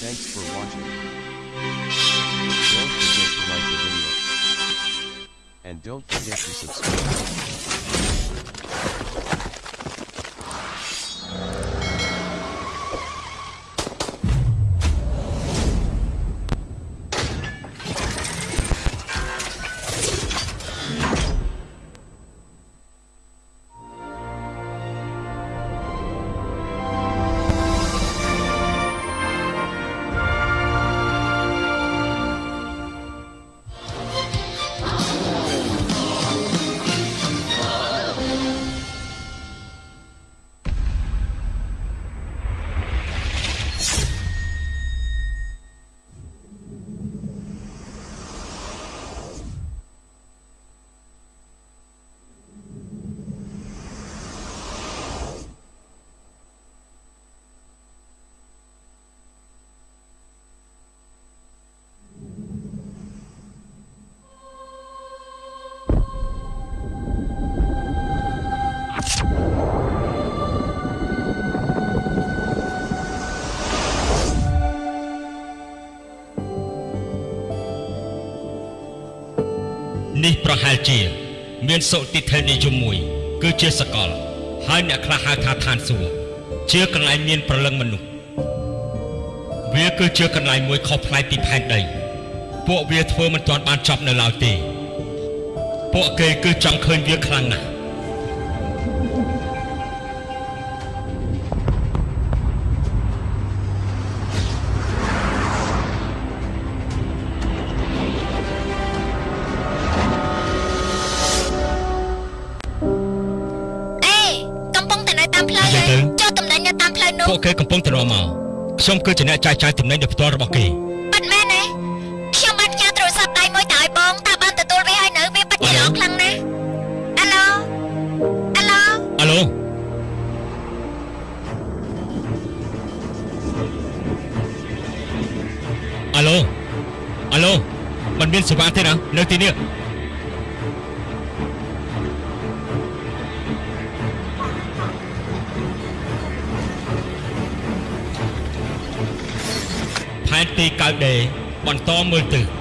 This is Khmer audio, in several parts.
Thanks for watching. Don't forget to like the video. And don't forget to subscribe. ។ ប្រហែលជា មានសុតិធិនិយមមួយ គឺជាសកល ហើយអ្នកខ្លះហៅថាឋានសួគ៌ជាកន្លែងមានប្រលឹងមនុស្សវាគឺជាកន្លែងមួយខុសប្លែកពីផែនដី ពួកវាធ្វើមិនទាន់បានចប់នៅឡើយទេ ពួកគេគឺចង់ឃើញវាខ្លាំងណាស់ ខ្ញុំគឺជាអ្នកចាយចាយទំនិញដោយផ្ទាល់របស់គេប៉ិតមែនទេខ្ញុំបានផ្ញើទូរស័ព្ទដៃមួយទៅឲ្យបងតើបានទទួលវាហើយនៅវាពិតជាល្អខ្លាំងណាស់អាឡូអាឡូអាឡូអាឡូអាឡូมันមានសេវាទេណានៅទីនេះ បន្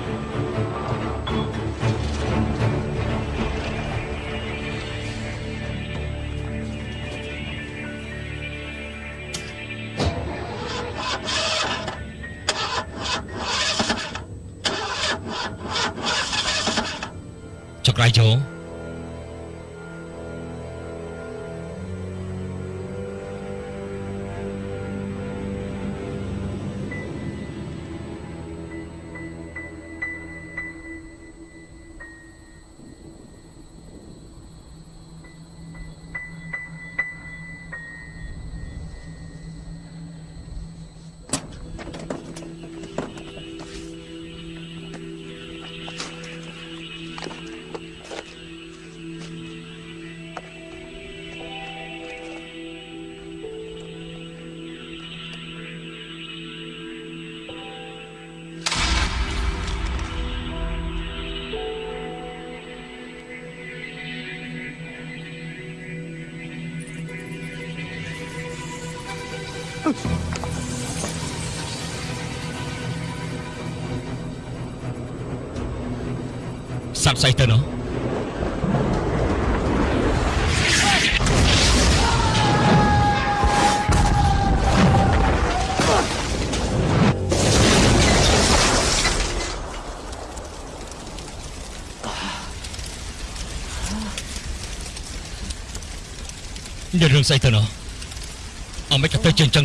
សັບស្អីទៅនោះនិយាយរឿងស្អីទៅនោះអមិនក៏ទៅជាអញ្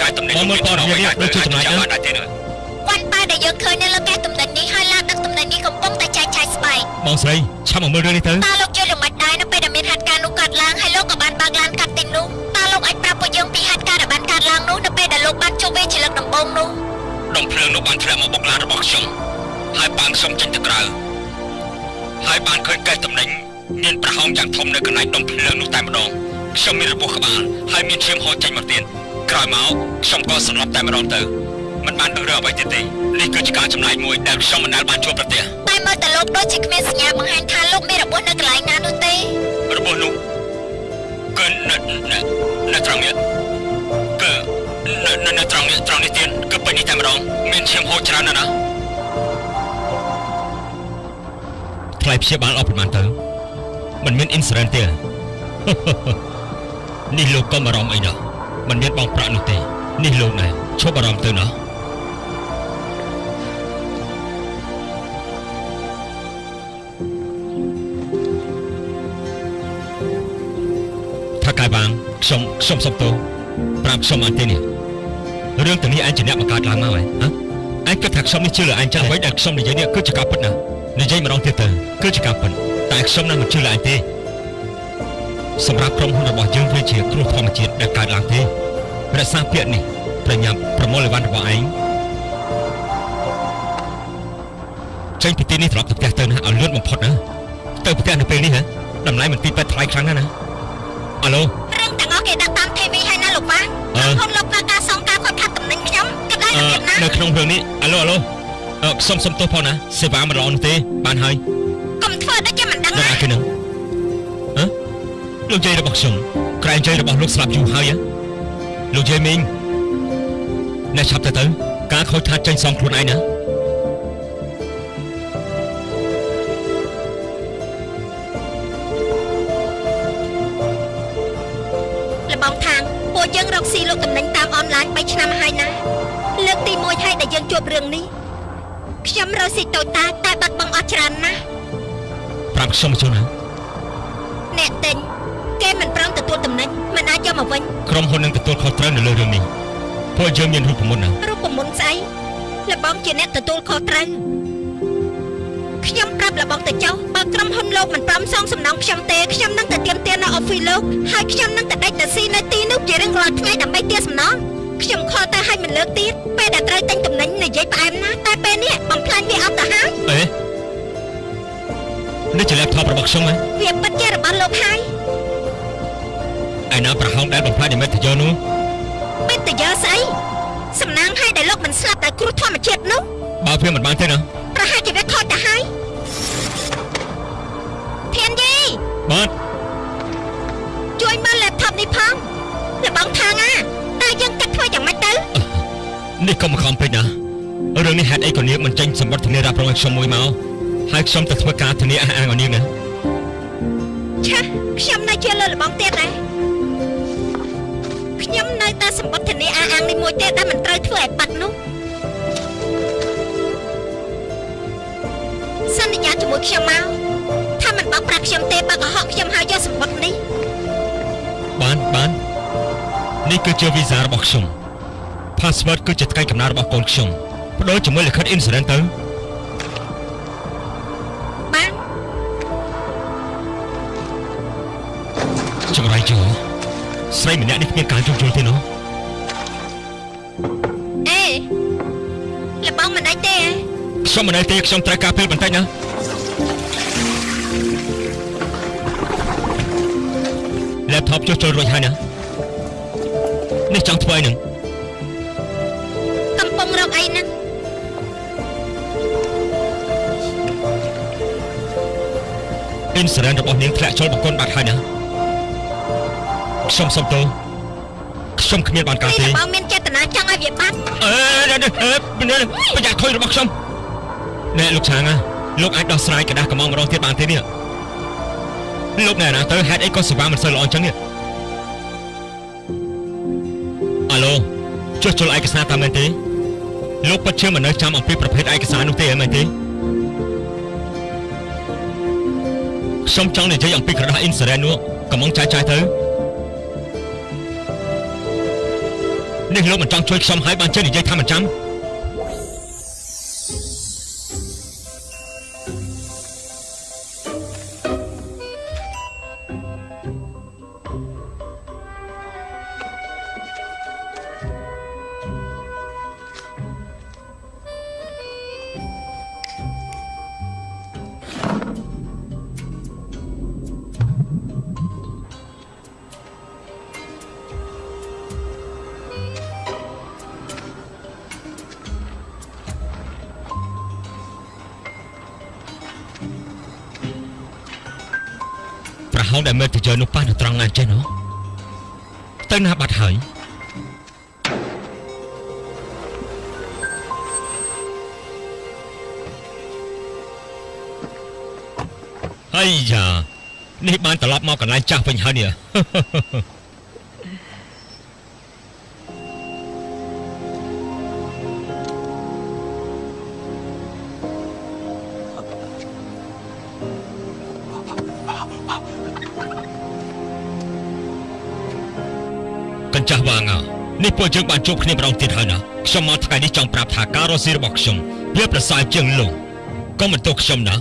ចែកចាយទំនិញមួយព័ត៌មានដូចជាចម្លែកបានដែរទេណាវ៉ាន់ប៉ាដែលយើងឃើញនៅលើកែទំនិញនេះហើយឡានដឹកទំនិញនេះកំពុងតែចែកចាយស្បែកបងស្រីឆាប់មកមើលរឿងនេះទៅតើលោកយល់យ៉ាងម៉េចដែរនៅពេលដែលមានហេតុការណ៍នោះកើតឡើងហើយលោកក៏បានបើកឡានកាត់ទីនោះតើលោកអាចប្រាប់ពួកយើងពីហេតុការណ៍ដែលបានកើតឡើងនោះនៅពេលដែលលោកបានជួបវាជាលើកដំបូងនោះដុំភ្លើងនោះបានធ្លាក់មកបុកឡានរបស់ខ្ញុំហើយបានខ្ញុំចេញទៅក្រៅហើយបានឃើញកេះតំណែងមានប្រហោងយ៉ាងធំនៅកន្លែងដុំភ្លើងនោះតែម្ដងខ្ញុំមានរបួសក្បាលហើយមានឈាមហូរចេញមកទៀត ក្រោយមកខ្ញុំក៏សន្លប់តែម្ដងទៅមិនបានដឹងរឿងអ្វីទៀតទេនេះគឺជាការចម្លែកមួយដែលខ្ញុំមិនដែលបានជួបប្រទះតែមើលទៅលោកដូចជាគ្មានសញ្ញាបង្ហាញថាលោកមានរបួសនៅកន្លែងណានោះទេរបួសនោះគឺនៅនៅនៅត្រង់នេះគឺនៅនៅនៅត្រង់នេះត្រង់នេះទៀតគឺពេញនេះតែម្ដងមានឈាមហូរច្រើនណាស់ណាថ្លៃព្យាបាលអស់ប្រហែលទៅมันមានអ៊ីនស៊ូរ៉ែនទេនេះលោកកុំអារម្មណ៍អីណា มันមានបងប្រាក់នោះទេនេះលោកណែឈប់អារម្មណ៍ទៅណាថាកាយបាងខ្ញុំខ្ញុំសុំទោសប្រាប់ខ្ញុំអត់ទេនេះរឿងទាំងនេះឯងជាអ្នកបង្កើតឡើងមកហ៎ហ៎ឯងគិតថាខ្ញុំនេះជឿលើឯងចឹងអ្វីដែលខ្ញុំនិយាយនេះគឺជាការពិតណានិយាយម្ដងទៀតទៅគឺជាការពិតតែខ្ញុំនឹងមិនជឿលើឯងទេ សម្រាប់ក្រុមហ៊ុនរបស់យើងវាជាគ្រោះធម្មជាតិដែលកើតឡើងទេរក្សាពាក្យនេះប្រញាប់ប្រមូលអីវ៉ាន់របស់ឯងចេញពីទីនេះត្រឡប់ទៅផ្ទះទៅណាឲ្យលឿនបំផុតណាទៅផ្ទះនៅពេលនេះហ៎តម្លៃមិនទីពេទ្យថ្លៃខ្លាំងណាស់ណាអាឡូរឿងទាំងអស់គេដាក់តាម TV ហើយណាលោកវ៉ាអឺក្រុមហ៊ុនលោកប្រើការសងការខូចខាតតំណែងខ្ញុំគិតឡើងអឺទៅទៀតណានៅក្នុងរឿងនេះអាឡូអាឡូអឺខ្ញុំសុំទោសផងណាសេវាមិនល្អនោះទេបានហើយកុំធ្វើដូចជាមិនដឹងដល់ណាអាគេនឹងហ៎ លោកយាយរបស់ខ្ញុំក្រែងយាយរបស់លោកស្លាប់យូរហើយហ៎លោកយាយមីងអ្នកឆាប់ទៅទៅការខូចខាតចេញសងខ្លួនឯងណាលបងខាងពួកយើងរកស៊ីលោកតំណែងតាមអនឡាញ3ឆ្នាំហើយណាលើកទី1ហើយដែលយើងជួបរឿងនេះខ្ញុំរកស៊ីតូចតាចតែបាត់បង់អស់ច្រើនណាស់ប្រាប់ខ្ញុំមកជូនណាអ្នកទិញ គេមិនព្រមទទួលតំណែងមិនអាចយកមកវិញក្រុមហ៊ុននឹងទទួលខុសត្រូវនៅលើរឿងនេះពួកយើងមានរូបមន្តណារូបមន្តស្អីលបងជាអ្នកទទួលខុសត្រូវខ្ញុំប្រាប់លបងទៅចុះបើក្រុមហ៊ុនលោកមិនព្រមសងសំណងខ្ញុំទេខ្ញុំនឹងទៅទាមទារនៅអอฟហ្វីសលោកហើយខ្ញុំនឹងទៅដេកទៅស៊ីនៅទីនោះជារៀងរាល់ថ្ងៃដើម្បីទារសំណងខ្ញុំខកទៅឲ្យមិនលើកទៀតពេលដែលត្រូវទិញតំណែងនិយាយផ្អែមណាស់តែពេលនេះបំផ្លាញវាអត់ទៅហើយអេនេះជា laptop របស់ខ្ញុំហ៎វាពិតជារបស់លោកហើយ ឯណាប្រហោងដែលបំផ្លាញនិមិត្តយកនោះពេលទៅយកស្អីសំណាងឲ្យដែលលោកមិនស្លាប់ដោយគ្រោះធម្មជាតិនោះបើវាមិនបានទេណាប្រហែលជាវាខូចទៅហើយធានយីបាទជួយមើល laptop នេះផងលបងថាងអាតើយើងគិតធ្វើយ៉ាងម៉េចទៅនេះកុំខំពេកណារឿងនេះហេតុអីក៏នាងមិនចេញសម្បត្តិធានារ៉ាប់រងឲ្យខ្ញុំមួយមកហើយខ្ញុំទៅធ្វើការធានាអះអាងឲ្យនាងណាឆាខ្ញុំនៅជឿលើលបងទៀតដែរ ខ្ញុំនៅតែសម្បត្តិធានាអាអាងនេះមួយទៀតដែលមិនត្រូវធ្វើឲ្យបាត់នោះសន្យាជាមួយខ្ញុំមកថាមិនបោកប្រាស់ខ្ញុំទេបើកុហកខ្ញុំហើយយកសម្បត្តិនេះបានបាននេះគឺជាវីសារបស់ខ្ញុំ password គឺជាថ្ងៃកំណើតរបស់កូនខ្ញុំបដូរជាមួយលិខិត insurance ទៅ ស្រីម្នាក់នេះគ្មានការជួបជុលទេណូអេលបងមិនអីទេខ្ញុំមិនអីទេខ្ញុំត្រូវការពេលបន្តិចណា laptop ជួសជុលរួចហើយណានេះចង់ធ្វើអីនឹងកំពុងរកអីហ្នឹង insurance របស់នាងធ្លាក់ចូលបង្គន់បាត់ហើយណា ខ្ញុំសុំទោសខ្ញុំគ្មានបានការទេបើមានចេតនាចង់ឲ្យវាបាត់អេប្រយ័ត្នខុយរបស់ខ្ញុំណែលោកឆាងលោកអាចដោះស្រាយកដាស់កំងម្ដងទៀតបានទេនេះលោកណែណាទៅហេតុអីក៏សេវាមិនសូវល្អអញ្ចឹងនេះអាឡូចុះចូលឯកសារតាមមែនទេលោកពិតជាមិននៅចាំអំពីប្រភេទឯកសារនោះទេមែនទេខ្ញុំចង់និយាយអំពីក្រដាស់អ៊ីនស៊ូរ៉ែននោះកំងចាយចាយទៅ នេះលោកមិនចង់ជួយខ្ញុំហើយបានចេះនិយាយថាមិនចាំ ហោងដែលមើលទៅយកនោះប៉ះនៅត្រង់ណាចេះណោះទៅណាបាត់ហើយហើយយ៉ានេះបានត្រឡប់មកកន្លែងចាស់វិញហើយនេះ ពួកយើងបានជួបគ្នាម្ដងទៀតហើយណាខ្ញុំមកថ្ងៃនេះចង់ប្រាប់ថាការរស់ស៊ីរបស់ខ្ញុំវាប្រសើរជាងលោកក៏មិនទោសខ្ញុំណា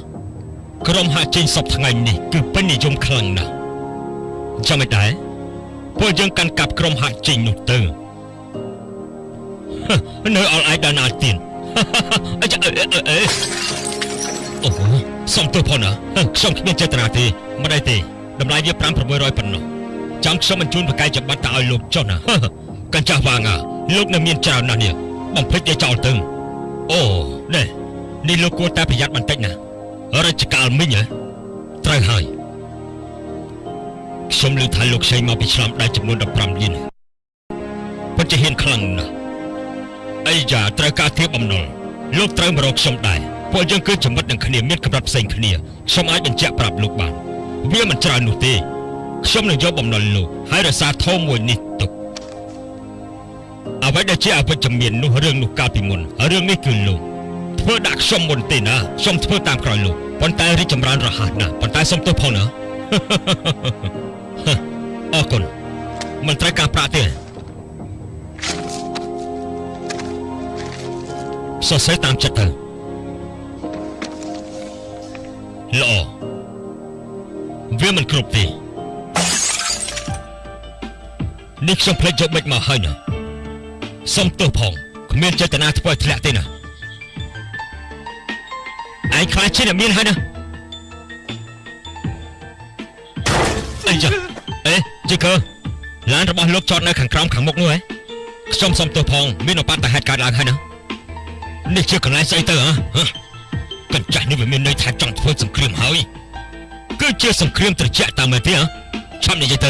ក្រុមហាក់ចេញសពថ្ងៃនេះគឺពេញនិយមខ្លាំងណាស់ចាំមិនដែរពួកយើងកាន់កាប់ក្រុមហាក់ចេញនោះទៅហឹមនៅអល់ឯដល់ណាទៀតអចាអេអេអេអូសំទោសផងណាហឹមខ្ញុំគ្មានចេតនាទេមិនអីទេតម្លៃវា5600ប៉ុណ្ណោះចាំខ្ញុំបញ្ជូនបកាយច្បាប់ទៅឲ្យលោកចុះណា កញ្ចាស់វាងលោកនៅមានច្រើនណាស់នេះបំភ្លេចឲ្យចោលទៅអូនេះនេះលោកគួរតែប្រយ័ត្នបន្តិចណារជ្ជកាលមិញហ៎ត្រូវហើយខ្ញុំឮថាលោកខ្ចីមកពីឆ្លំដៃចំនួន15លានពិតជាហ៊ានខ្លាំងណាស់អីយ៉ាត្រូវការធៀបបំណុលលោកត្រូវមករកខ្ញុំដែរពួកយើងគឺចំណិតនឹងគ្នាមានកម្រិតផ្សេងគ្នាខ្ញុំអាចបញ្ជាក់ប្រាប់លោកបានវាមិនច្រើននោះទេខ្ញុំនឹងយកបំណុលលោកហើយរក្សាធមមួយនេះទុក អ្វីដែលជាអវិជ្ជមាននោះរឿងនោះកាលពីមុនរឿងនេះគឺលោកធ្វើដាក់ខ្ញុំមុនទេណាខ្ញុំធ្វើតាមក្រោយលោកប៉ុន្តែរីកចម្រើនរហ័សណាស់ប៉ុន្តែសុំទោសផងណាអរគុណមិនត្រូវការប្រាក់ទេសរសេរតាមចិត្តទៅល្អវាមិនគ្រប់ទេនេះខ្ញុំភ្លេចយកបិចមកហើយណា សុំទោសផងគ្មានចេតនាធ្វើឲ្យធ្លាក់ទេណាឯងខ្លាចជាអ្នកមានហើយណាអីចាអេជីកើឡានរបស់លោកចតនៅខាងក្រោមខាងមុខនោះហ៎ខ្ញុំសុំទោសផងមានឧបទ្ទហេតុកើតឡើងហើយណានេះជាកន្លែងស្អីទៅហ៎ហ៎កញ្ចាស់នេះវាមានន័យថាចង់ធ្វើសង្គ្រាមហើយគឺជាសង្គ្រាមត្រជាក់តាមមែនទេហ៎ឆាប់និយាយទៅ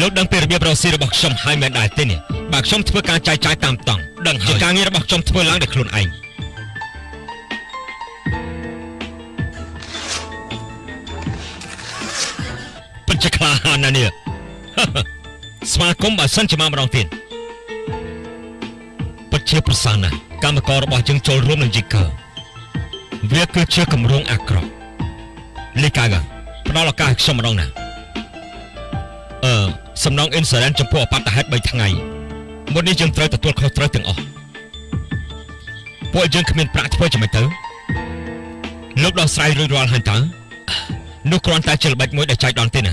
លោកដឹងពីរបៀបរកស៊ីរបស់ខ្ញុំហើយមែនដែរទេនេះ បើខ្ញុំធ្វើការចាយចាយតាមតង់ដឹងហើយជាការងាររបស់ខ្ញុំធ្វើឡើងដោយខ្លួនឯងពិតជាក្លាហានណាស់នេះស្វាគមន៍បើសិនជាមកម្ដងទៀតពិតជាប្រសើរណាស់កម្មកររបស់យើងចូលរួមនឹងយីកើវាគឺជាគម្រោងអាក្រក់លីកាហ្គាផ្ដល់ឱកាសឲ្យខ្ញុំម្ដងណាអឺសំណងអ៊ីនស៊ឺរ៉ែនចំពោះអបតហេតុ3ថ្ងៃ មុននេះយើងត្រូវទទួលខុសត្រូវទាំងអស់ពួកយើងគ្មានប្រាក់ធ្វើចាំមិនទៅលោកដោះស្រាយរួចរាល់ហើយតើនោះគ្រាន់តែជាល្បិចមួយដែលចែកដន្យទេណា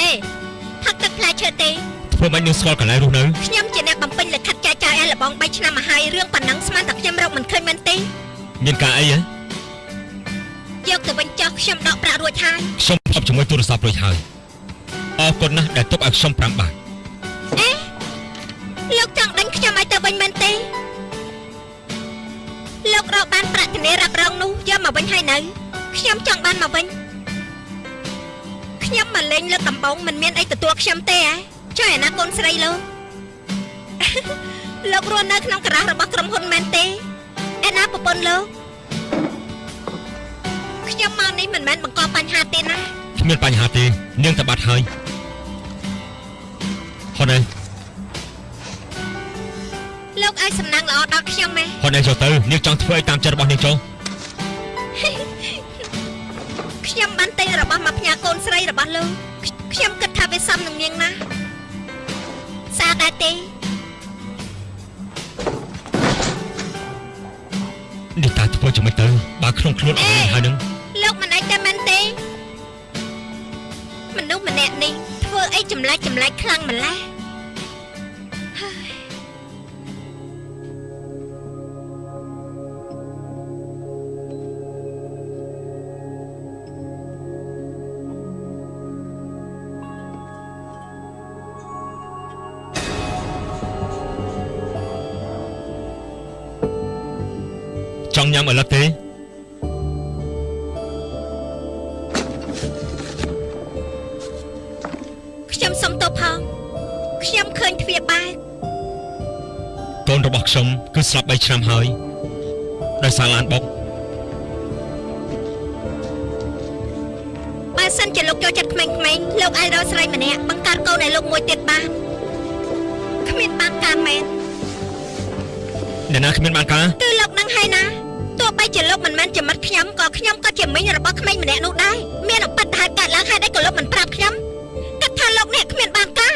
អេផឹកទឹកផ្លែឈើទេធ្វើមិននឹងស្គាល់កន្លែងរស់នៅខ្ញុំជាអ្នកបំពេញលិខិតចែកចាយឲ្យ លបង3ឆ្នាំមកហើយរឿងប៉ុណ្ណឹងស្មានតែខ្ញុំរកមិនឃើញមែនទេមានការអីហ៎យកទៅវិញចោះខ្ញុំដកប្រាក់រួចហើយខ្ញុំភ្ជាប់ជាមួយទូរស័ព្ទរួចហើយអរគុណណាស់ដែលទុកឲ្យខ្ញុំ5បាតអេលោកចង់ដេញខ្ញុំឲ្យទៅវិញមែនទេលោករកបានប្រាក់ធានារ៉ាប់រងនោះយកមកវិញហើយនៅខ្ញុំចង់បានមកវិញខ្ញុំមកលេងលើកដំបងមិនមានអីទទួលខ្ញុំទេហ៎ចុះឯណាកូនស្រីលោក លោករស់នៅក្នុងការ៉ាសរបស់ក្រុមហ៊ុនមែនទេឯណាប្រពន្ធលោកខ្ញុំមកនេះមិនមែនបង្កបញ្ហាទេណាគ្មានបញ្ហាទេនាងទៅបាត់ហើយហនឯងលោកឲ្យសំណាងល្អដល់ខ្ញុំម៉ែហនឯងចូលទៅនាងចង់ធ្វើអីតាមចិត្តរបស់នាងចូលខ្ញុំបានទិញរបស់មកផ្ញើកូនស្រីរបស់លោកខ្ញុំគិតថាវាសមនឹងនាងណាស់សារដែរទេ នេះតើធ្វើយ៉ាងម៉េចទៅបើក្នុងខ្លួនអស់នេះហើយនឹងលោកមិនអាចតែមែនទេមនុស្សម្នាក់នេះធ្វើអីចម្លែកចម្លែកខ្លាំងម្ល៉េះ ញ៉ាំឥឡូវទេខ្ញុំសុំទោសផងខ្ញុំឃើញទ្វារបែកកូនរបស់ខ្ញុំគឺស្លាប់3ឆ្នាំហើយដោយសារឡានបុកបើសិនជាលោកចូលចិត្តក្មេងៗលោកអាចរកស្រីម្នាក់បង្កើតកូនឲ្យលោកមួយទៀតបានគ្មានបានការមែនអ្នកណាគ្មានបានការគឺលោកនឹងហើយណា ទោះបីជាលោកមិនមែនជាមិត្តខ្ញុំក៏ខ្ញុំក៏ជាមិញរបស់ក្មេងម្នាក់នោះដែរមានអបិទ្ធហេតុកើតឡើងហើយដែរក៏លោកមិនប្រាប់ខ្ញុំគិតថាលោកអ្នកគ្មានបានការ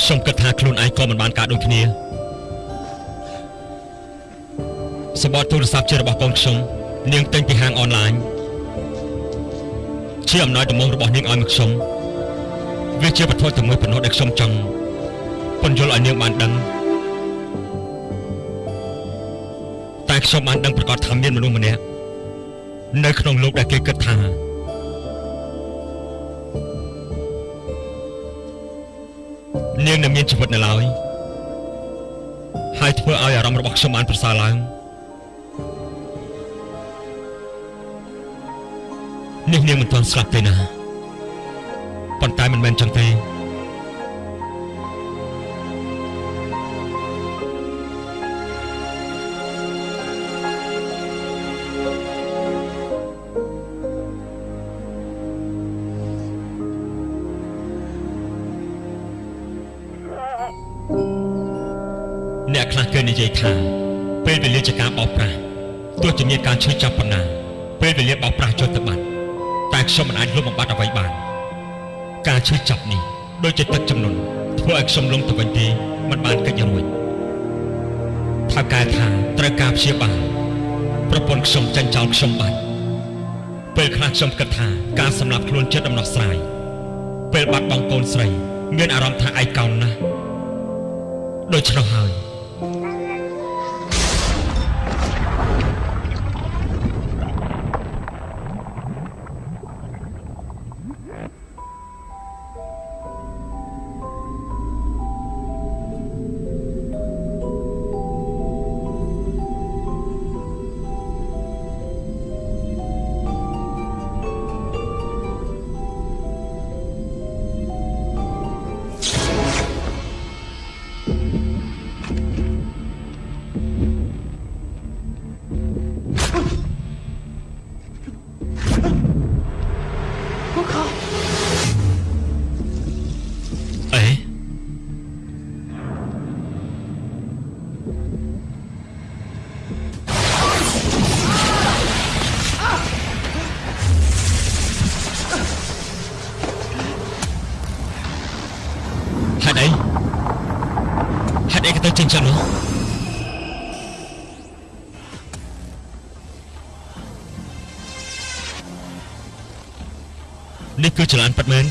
ខ្ញុំគិតថាខ្លួនឯងក៏មិនបានការដូចគ្នាសបតទូរស័ព្ទជារបស់កូនខ្ញុំនាងទិញពីហាងអនឡាញជាអំណោយដំបងរបស់នាងឲ្យមកខ្ញុំវាជាវត្ថុតែមួយប៉ុណ្ណោះដែលខ្ញុំចង់ពន្យល់ឲ្យនាងបានដឹង ខ្ញុំបានដឹងប្រកាសថាមានមនុស្សម្នាក់នៅក្នុងលោកដែលគេគិតថានាងនៅមានជីវិតនៅឡើយហើយធ្វើឲ្យអារម្មណ៍របស់ខ្ញុំបានប្រសើរឡើងនេះនាងមិនទាន់ស្លាប់ទេណាប៉ុន្តែមិនមែនចឹងទេ ថាពេលវេលាជាការបោកប្រាស់ទោះជាមានការឈឺចាប់ប៉ុណ្ណា ពេលវេលាបោកប្រាស់ចុះទៅបាត់តែខ្ញុំមិនអាចលុបបំបាត់អ្វីបាន ការឈឺចាប់នេះដូចជាទឹកចំនួនធ្វើឲ្យខ្ញុំលងទៅវិញទេមិនបានកិច្ចរួចថាកែថាត្រូវការព្យាបាលប្រពន្ធខ្ញុំចាញ់ចោលខ្ញុំបាត់ពេលខ្លះខ្ញុំគិតថាការសម្លាប់ខ្លួនជាដំណោះស្រាយពេលបាត់បង់កូនស្រី មានអារម្មណ៍ថាឯកោណាស់ដូច្នោះហើយ នេះគឺចលនាពិតមែន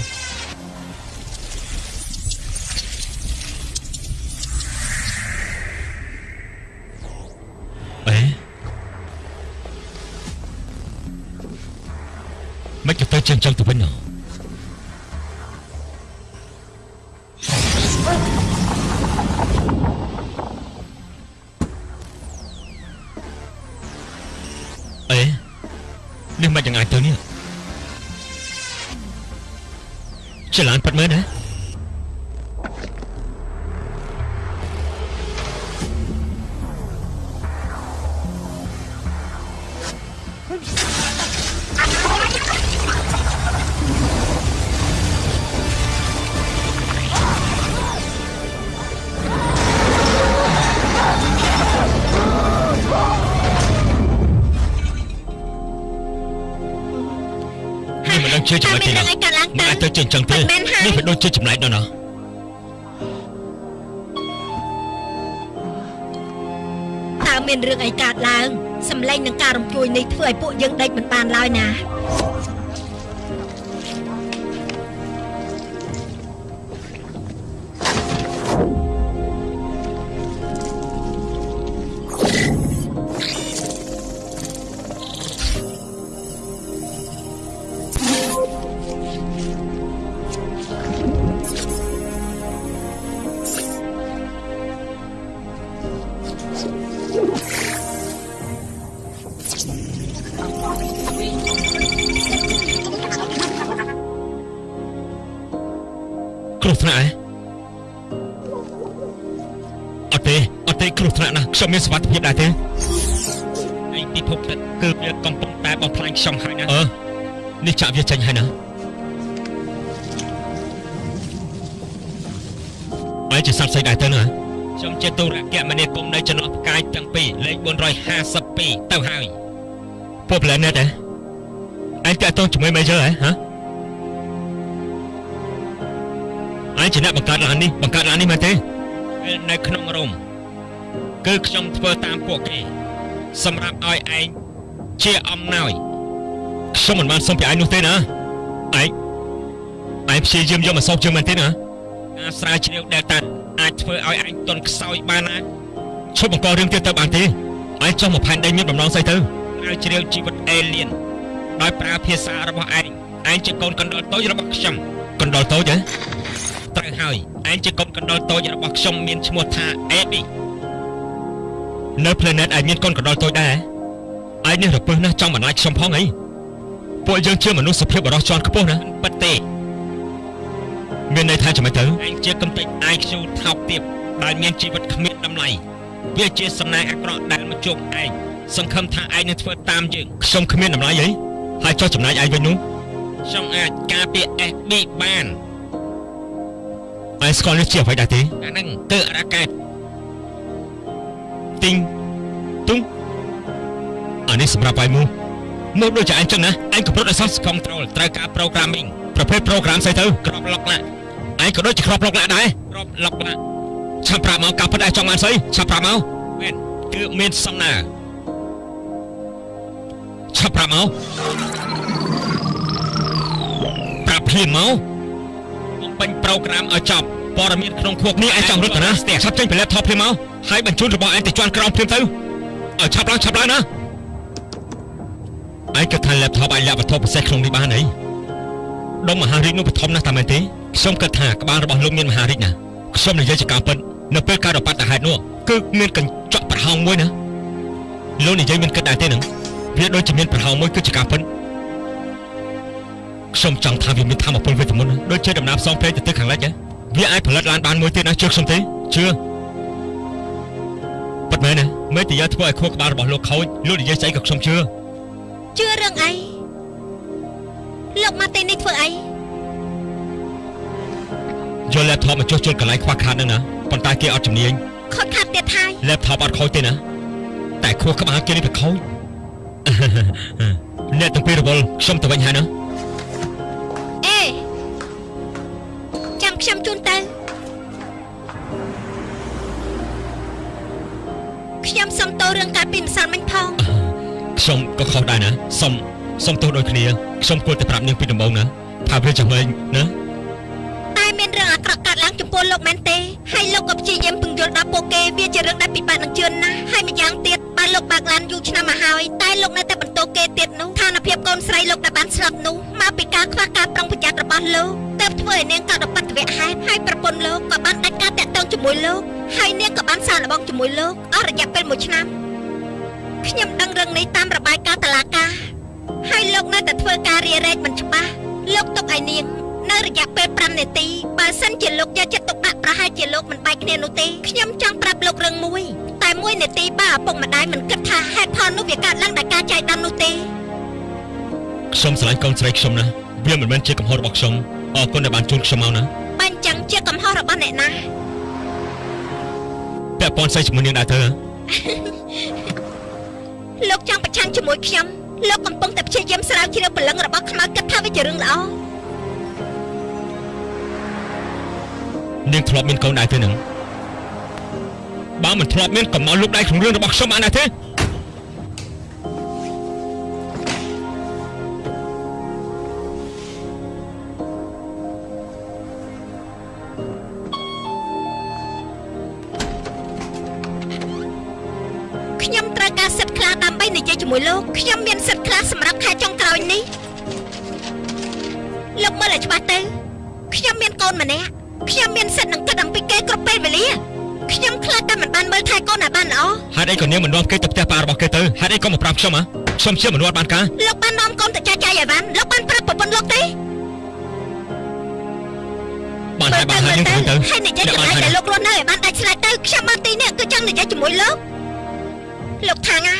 ឲ្យពួកយើងដេកមិនបានឡើយណា ចាក់វាចេញហើយណាឯងជាសត្វស្អីដែរទៅណាខ្ញុំជាទូរគមនាគមន៍នៅចន្លោះផ្កាយទាំងពីរលេខ452ទៅហើយពួក planet ឯងឯងតាក់ទងជាមួយ Major ហ៎ហ៎ឯងជាអ្នកបង្កើតឡាននេះបង្កើតឡាននេះមែនទេពេលនៅក្នុងរោមគឺខ្ញុំធ្វើតាមពួកគេសម្រាប់ឲ្យឯងជាអំណោយ ខ្ញុំមិនបានសុំពីឯងនោះទេណាឯងឯងព្យាយាមយកមកសោកជើងមែនទេណាការស្រាវជ្រាវដែលតាអាចធ្វើឲ្យឯងទន់ខ្សោយបានណាឈប់បង្ករឿងទៀតទៅបានទេឯងចុះមកផែនដីមានបំណងស្អីទៅស្រាវជ្រាវជីវិតអេលៀនដោយប្រើភាសារបស់ឯងឯងជាកូនកណ្ដុរតូចរបស់ខ្ញុំកណ្ដុរតូចហ៎ត្រូវហើយឯងជាកូនកណ្ដុរតូចរបស់ខ្ញុំមានឈ្មោះថា Eddie នៅ planet ឯងមានកូនកណ្ដុរតូចដែរឯងនេះរពឹសណាស់ចង់បន្លាចខ្ញុំផងអី ពួកយើងជាមនុស្សសុភាពបរោះជាន់ខ្ពស់ណាប៉ិតទេមានន័យថាចាំមិនទៅឯងជាកំតិច IQ ថោកទាបដែលមានជីវិតគ្មានតម្លៃវាជាសំណាងអាក្រក់ដែលមកជួបឯងសង្ឃឹមថាឯងនឹងធ្វើតាមយើងខ្ញុំគ្មានតម្លៃអីហើយចោះចំណាយឯងវិញនោះខ្ញុំអាចការពារ FB បានឯងស្គាល់នេះជាអ្វីដែរទេអាហ្នឹងគឺរ៉ាកែតទីងទុងអានេះសម្រាប់ឯងមក មកដូចជាឯងចឹងណាឯងកំពុងតែ source control ត្រូវការ programming ប្រភេទ program ស្អីទៅក្របលុកណាឯងក៏ដូចជាក្របលុកណាដែរក្របលុកណាឆាប់ប្រាប់មកការពិតឯងចង់បានស្អីឆាប់ប្រាប់មកមែនគឺមានសំណើឆាប់ប្រាប់មកប្រាប់ភ្លាមមកបំពេញប្រូក្រាមឲ្យចប់ព័ត៌មានក្នុងខួបនេះឯងចង់រត់ទៅណាស្ទះឆាប់ចេញពី laptop ភ្លាមមកហើយបញ្ជូនរបស់ឯងទៅជាន់ក្រោមភ្លាមទៅឲ្យឆាប់ឡើងឆាប់ឡើងណា ឯងគិតថា laptop អាចលាក់វត្ថុពិសេសក្នុងនេះបានអីដុំមហារាជនោះបឋមណាស់តាមមែនទេខ្ញុំគិតថាក្បាលរបស់លោកមានមហារាជណាខ្ញុំនិយាយជាការពិតនៅពេលការរបបតហេតុនោះគឺមានកញ្ចក់ប្រហោងមួយណាលោកនិយាយមានគិតដែរទេនឹងវាដូចជាមានប្រហោងមួយគឺជាការពិតខ្ញុំចង់ថាវាមានធម៌ពលវេទមន្តណាដូចជាដំណើរផ្សងព្រេងទៅទិសខាងលិចហ៎វាអាចផលិតឡានបានមួយទៀតណាជឿខ្ញុំទេជឿប៉ិតមែនណាមេតិយាធ្វើឲ្យខួរក្បាលរបស់លោកខូចលោកនិយាយស្អីក៏ខ្ញុំជឿ ជឿរឿងអីលោកមកទីនេះធ្វើអីយក laptop មកចុះជន់កន្លែងខ្វះខាតហ្នឹងណាប៉ុន្តែគេអត់ជំនាញខុសខាត់ទៀតហើយ laptop អត់ខូចទេណាតែខួរក្បាលគេនេះវាខូចអ្នកទាំងពីររវល់ខ្ញុំទៅវិញហើយណាអេចាំខ្ញុំជូនទៅខ្ញុំសុំតោរឿងកាត់ពីម្សិលមិញផង ខ្ញុំក៏ខុសដែរណាសុំសុំទោសដូចគ្នាខ្ញុំគួរតែប្រាប់នាងពីដំបូងណាថាវាចាំវិញណាតែមានរឿងអាក្រក់កើតឡើងចំពោះលោកមែនទេហើយលោកក៏ព្យាយាមពង្យល់ដល់ពួកគេវាជារឿងដែលពិបាកនឹងជឿនណាស់ហើយម្យ៉ាងទៀតបើលោកបើកឡានយូរឆ្នាំមកហើយតែលោកនៅតែបន្តគេទៀតនោះឋានភាពកូនស្រីលោកដែលបានស្លាប់នោះមកពីការខ្វះការប្រុងប្រយ័ត្នរបស់លោកទើបធ្វើឲ្យនាងកើតឧបទ្ទវហេតុហើយប្រពន្ធលោកក៏បានដាច់ការតាក់ទងជាមួយលោកហើយនាងក៏បានសារល្បងជាមួយលោកអស់រយៈពេល1ឆ្នាំ ខ្ញុំដឹងរឿងនេះតាមរបាយការណ៍តុលាការហើយលោកនៅតែធ្វើការរារែកមិនច្បាស់លោកទុកឲ្យនាងនៅរយៈពេល5នាទីបើសិនជាលោកយកចិត្តទុកដាក់ប្រហែលជាលោកមិនបែកគ្នានោះទេខ្ញុំចង់ប្រាប់លោករឿងមួយ តែមួយនាទីបើឪពុកម្ដាយមិនគិតថាហេតុផលនោះវាកើតឡើងដោយការចៃដន្យនោះទេខ្ញុំស្រឡាញ់កូនស្រីខ្ញុំណាវាមិនមែនជាកំហុសរបស់ខ្ញុំអរគុណដែលបានជូនខ្ញុំមកណាបើអញ្ចឹងជាកំហុសរបស់អ្នកណាពាក់ព័ន្ធស្អីជាមួយនាងដែរទៅហ៎ លោកចង់ប្រឆាំងជាមួយខ្ញុំលោកកំពុងតែព្យាយាមស្រាវជ្រាវព្រលឹងរបស់ខ្មៅគិតថាវាជារឿងល្អនាងធ្លាប់មានកូនដែរទេនឹងបើមិនធ្លាប់មានកុំមកលូកដៃក្នុងរឿងរបស់ខ្ញុំបានដែរទេ អីក៏នាងមិននាំគេទៅផ្ទះប៉ារបស់គេទៅហេតុអីក៏មកប្រាប់ខ្ញុំហ៎ខ្ញុំជាមនុស្សអត់បានការលោកបាននាំកូនទៅចាយចាយឲ្យបានលោកបានប្រាប់ប្រពន្ធលោកទេបានហើយបានហើយនាងទៅទៅហើយនិយាយកន្លែងដែលលោករស់នៅឲ្យបានដាច់ស្រេចទៅខ្ញុំមកទីនេះគឺចង់និយាយជាមួយលោកលោកថាងអា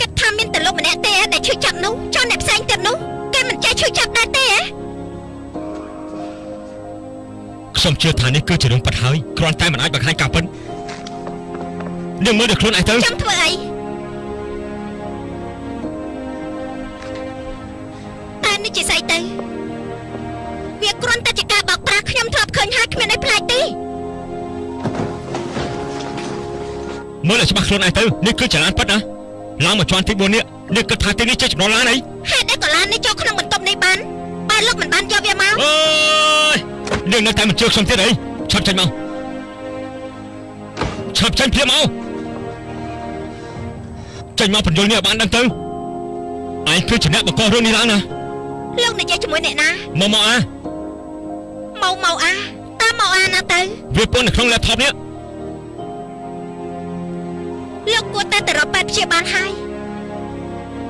គិតថាមានតែលោកម្នាក់ទេដែលឈឺចាប់នោះចុះអ្នកផ្សេងទៀតនោះគេមិនចេះឈឺចាប់ដែរទេហ៎ខ្ញុំជឿថានេះគឺជារឿងពិតហើយគ្រាន់តែមិនអាចបង្ហាញការពិត នាងមើលដល់ខ្លួនឯងទៅចង់ធ្វើអីតែនេះជាស្អីទៅវាគ្រាន់តែជាការបោកប្រាស់ខ្ញុំធ្លាប់ឃើញហើយគ្មានអីប្លែកទេមើលឲ្យច្បាស់ខ្លួនឯងទៅនេះគឺជាឡានពិតណាឡើងមកជាន់ទី4នេះនេះគិតថាទីនេះជាចំណុចឡានអីហេតុអីក៏ឡាននេះចូលក្នុងបន្ទប់នេះបានបើលោកមិនបានយកវាមកអើយនាងនៅតែមិនជឿខ្ញុំទៀតអីឆាប់ចេញមកឆាប់ចេញភ្លាមមក ចេញមកបញ្យល់នេះឲ្យបានដឹងទៅឯងគឺជាអ្នកបង្ករឿងនេះឡើងណាលោកនិយាយជាមួយអ្នកណាមកមកអាមកមកអាតាមមកអាណាទៅវាពន្ធនៅក្នុង laptop នេះលោកគួរតែទៅរកពេទ្យព្យាបាលហើយ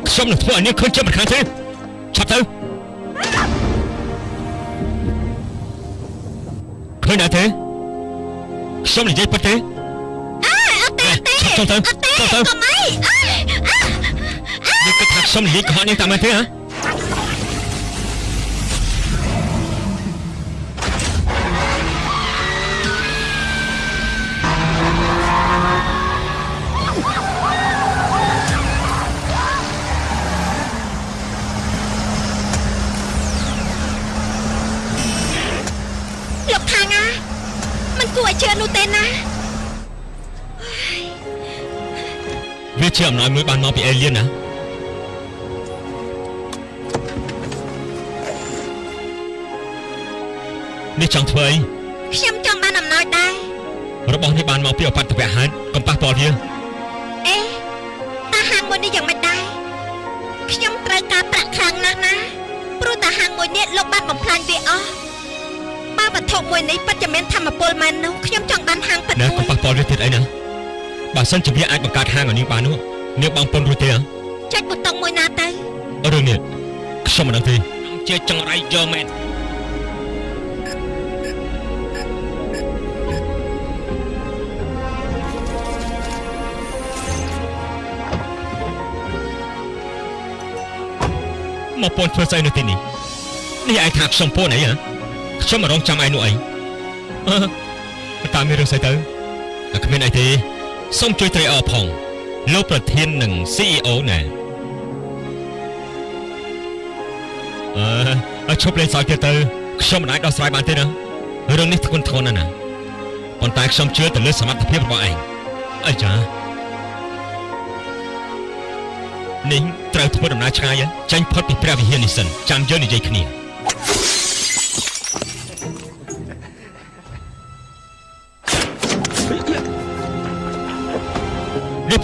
ខ្ញុំនឹងធ្វើឲ្យនាងឃើញជាមិនខានទេឆាប់ទៅឃើញដែរទេខ្ញុំនិយាយពិតទេអើអត់ ទេអត់ទេចុះទៅអត់ទេចុះទៅកុំអីអើនាងគិតថាខ្ញុំនិយាយកុហក វាជាអំណោយមួយបានមកពីអេលៀនណានេះចង់ធ្វើអីខ្ញុំចង់បានអំណោយដែររបស់នេះបានមកពីអបតវៈហេតុកុំប៉ះពាល់វាអេតាហាងមួយនេះយ៉ាងម៉េចដែរខ្ញុំត្រូវការប្រាក់ខ្លាំងណាស់ណាព្រោះតាហាងមួយនេះលោកបានបំផ្លាញវាអស់បើវត្ថុមួយនេះពិតជាមានធម្មពលមែននោះខ្ញុំចង់បានហាងពិតណាមួកុំយប៉ះពាល់វាទៀតអីណា បើសិនជាវាអាចបង្កើតហាងឲ្យនាងបាននោះនាងបងពុនរួចទេហ៎ចុចប៊ូតុងមួយណាទៅរឿងនេះខ្ញុំមិនដឹងទេជាចង្រៃយកមែនមកពនធ្វើស្អីនៅទីនេះនេះឯងថាខ្ញុំពនអីហ៎ខ្ញុំមករងចាំឯងនោះអីអឺតាមមានរឿងស្អីទៅតែគ្មានអីទេ សូមជួយត្រេកអរផងលោកប្រធាននិង CEO ណែអឺឲ្យឈប់លេងសើចទៀតទៅខ្ញុំមិនអាចដោះស្រាយបានទេណារឿងនេះធ្ងន់ធ្ងរណាស់ណាប៉ុន្តែខ្ញុំជឿទៅលើសមត្ថភាពរបស់ឯងអីចានេះត្រូវធ្វើដំណើរឆ្ងាយហ៎ចាញ់ផុតពីព្រះវិហារនេះសិនចាំយើងនិយាយគ្នា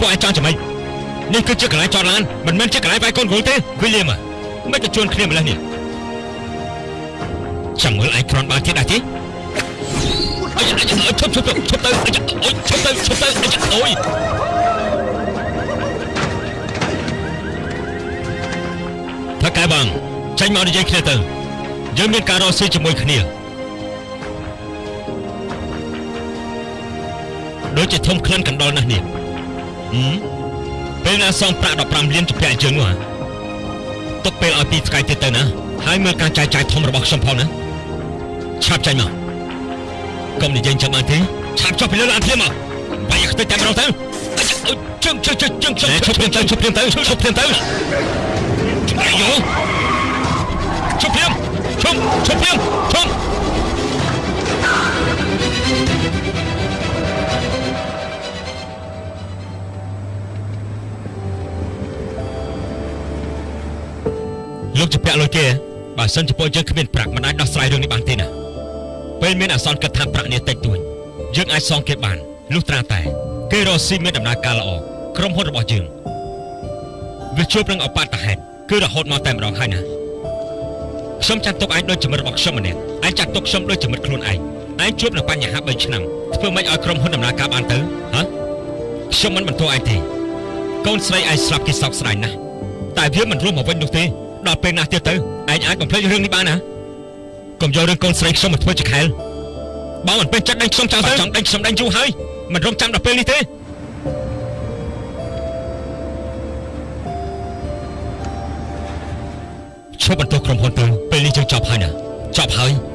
ពួកឯងចង់ចាំម៉េចនេះគឺជាកន្លែងចតឡានមិនមែនជាកន្លែងវាយកូនគោលទេវិលៀមមិនទៅជួនគ្នាម្លេះនេះចាំមើលឯងគ្រាន់បានទៀតដែរទេអីអីឈប់ឈប់ឈប់ឈប់ទៅអីអូយឈប់ទៅឈប់ទៅអីអូយថាកែបងចាញ់មកនិយាយគ្នាទៅយើងមានការរកស៊ីជាមួយគ្នាដូចជាធំក្លិនកណ្ដុរណាស់នេះហឹម ពេលណាសងប្រាក់15លានជំពាក់ជើងនោះហ៎ទុកពេលឲ្យពីថ្ងៃទៀតទៅណាហើយមើលការចាយចាយធំរបស់ខ្ញុំផងណាឆាប់ចាញ់មកកុំនិយាយចាំបានទេឆាប់ចុះពីលើឡានភ្លាមមកបាយខ្ទេចតែម្ដងទៅអុយជើងជើងជើងជើងជើងឈប់ភ្លាមទៅឈប់ភ្លាមទៅឈប់ភ្លាមទៅអាយយោឈប់ភ្លាមឈប់ឈប់ភ្លាមឈប់ លោកជាពាក់លុយគេបើសិនជាពួកយើងគ្មានប្រាក់មិនអាចដោះស្រាយរឿងនេះបានទេណាពេលមានអាសន្នគិតថាប្រាក់នេះតិចតួចយើងអាចសងគេបានលុះត្រាតែគេរកស៊ីមានដំណើរការល្អក្រុមហ៊ុនរបស់យើងវាជួបនឹងអបតហេតុគឺរហូតមកតែម្ដងហើយណាខ្ញុំចាត់ទុកឯងដូចជាមិត្តរបស់ខ្ញុំម្នាក់ឯងចាត់ទុកខ្ញុំដូចជាមិត្តខ្លួនឯងឯងជួបនឹងបញ្ហា3ឆ្នាំធ្វើម៉េចឲ្យក្រុមហ៊ុនដំណើរការបានទៅហ៎ខ្ញុំមិនបន្ទោសឯងទេកូនស្រីឯងស្លាប់គេសោកស្ដាយណាស់តែវាមិនរស់មកវិញនោះទេ ដល់ពេលណាស់ទៀតទៅឯងអាចបំភ្លេចរឿងនេះបានណាកុំយករឿងកូនស្រីខ្ញុំមកធ្វើជាខែលបើមិនពេញចិត្តដេញខ្ញុំចោលទៅចង់ដេញខ្ញុំដេញយូរហើយមិនរំចាំដល់ពេលនេះទេឈប់បន្ទោសក្រុមហ៊ុនទៅពេលនេះយើងចប់ហើយណាចប់ហើយ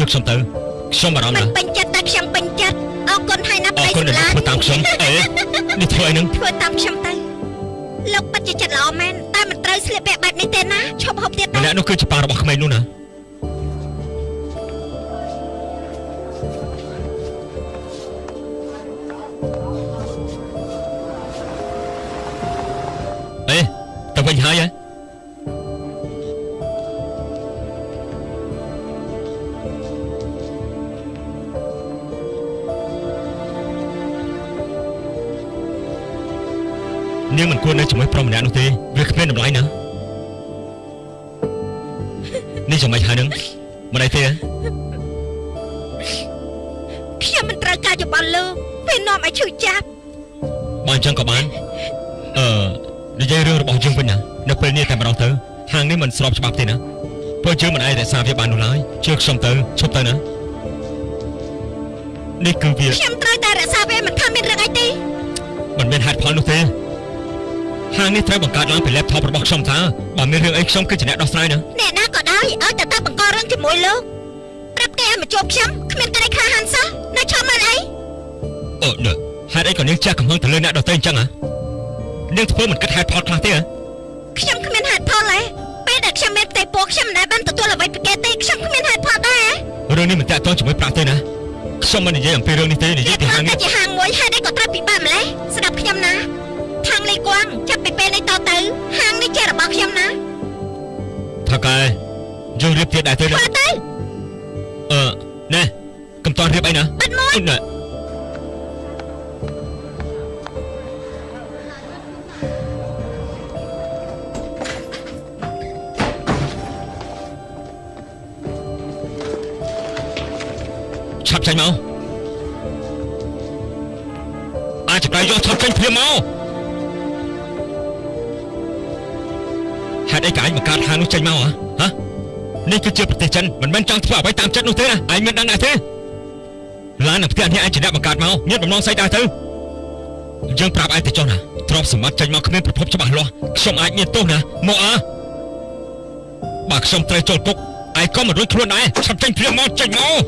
ល្អទេណាជឿខ្ញុំទៅខ្ញុំបារម្ភមិនណាស់ពេញចិត្តតែខ្ញុំពេញចិត្តអរគុណហើយណាអប្រតីគុណសម្ដែលលាញ់ធ្វើតាមខ្ញុំអេនេះធ្វើអីនឹងធ្វើតាមខ្ញុំទៅលោកពិតជាចិត្តល្អមែនតែមិនត្រូវស្លៀកពាក់បែបនេះទេណាឈប់ហូបទៀតម្ទៅនាក់នោះគឺជាប៉ារបស់ក្មេងនោះណា ជាមួយប្រុសម្នាក់នោះទេវាគ្មានតម្លៃណានេះចាំមិនហើយនឹងមិនអីទេហ៎ខ្ញុំមិនត្រូវការយោបល់លោកពេលនាំឲ្យឈឺចាប់បើអញ្ចឹងក៏បានអឺនិយាយរឿងរបស់យើងវិញណានៅពេលនេះតែម្ដងទៅហាងនេះមិនស្របច្បាប់ទេណាពួកយើងមិនអាចរក្សាវាបាននោះឡើយជឿខ្ញុំទៅឈប់ទៅណានេះគឺវាខ្ញុំត្រូវតែរក្សាវាមិនថាមានរឿងអីទេមិនមានហេតុផលនោះទេ ហាងនេះត្រូវបង្កើតឡើងពី laptop របស់ខ្ញុំតើបើមានរឿងអីខ្ញុំគឺជាអ្នកដោះស្រាយណាអ្នកណាក៏ដោយឲ្យតែទៅបង្ករឿងជាមួយលោកប្រាប់គេឲ្យមកជួបខ្ញុំគ្មានក្តីក្លាហានសោះនៅឈប់មើលអីអឺនេះហេតុអីក៏នាងចាស់កំហឹងទៅលើអ្នកដទៃអញ្ចឹងហ៎នាងធ្វើមិនគិតហេតុផលខ្លះទេហ៎ខ្ញុំគ្មានហេតុផលទេពេលដែលខ្ញុំមានផ្ទៃពោះខ្ញុំមិនដែលបានទទួលអ្វីពីគេទេខ្ញុំគ្មានហេតុផលដែររឿងនេះមិនតាក់ទងជាមួយប្រាក់ទេណាខ្ញុំមិននិយាយអំពីរឿងនេះទេនិយាយពីហាងនេះតែជាហាងមួយហេតុអីក៏ ខ្ញុំណាថាកែយើងរៀបទៀតដែរទេណាធ្វើទៅអឺណែកុំតន់រៀបអីណាបិទមាត់ ហេតុអីក៏ឯងបង្កើតហាងនោះចេញមកហ៎ហ៎នេះគឺជាប្រទេសចិនមិនមែនចង់ធ្វើអ្វីតាមចិត្តនោះទេណាឯងមានដឹងដែរទេឡាននៅផ្ទះនេះឯងជាអ្នកបង្កើតមកមានបំណងស្អីដែរទៅយើងប្រាប់ឯងទៅចុះណាទ្រព្យសម្បត្តិចេញមកគ្មានប្រភពច្បាស់លាស់ខ្ញុំអាចមានទោសណាមកអើបើខ្ញុំត្រូវចូលគុកឯងក៏មិនរួចខ្លួនដែរឆាប់ចេញព្រាមមកចេញមក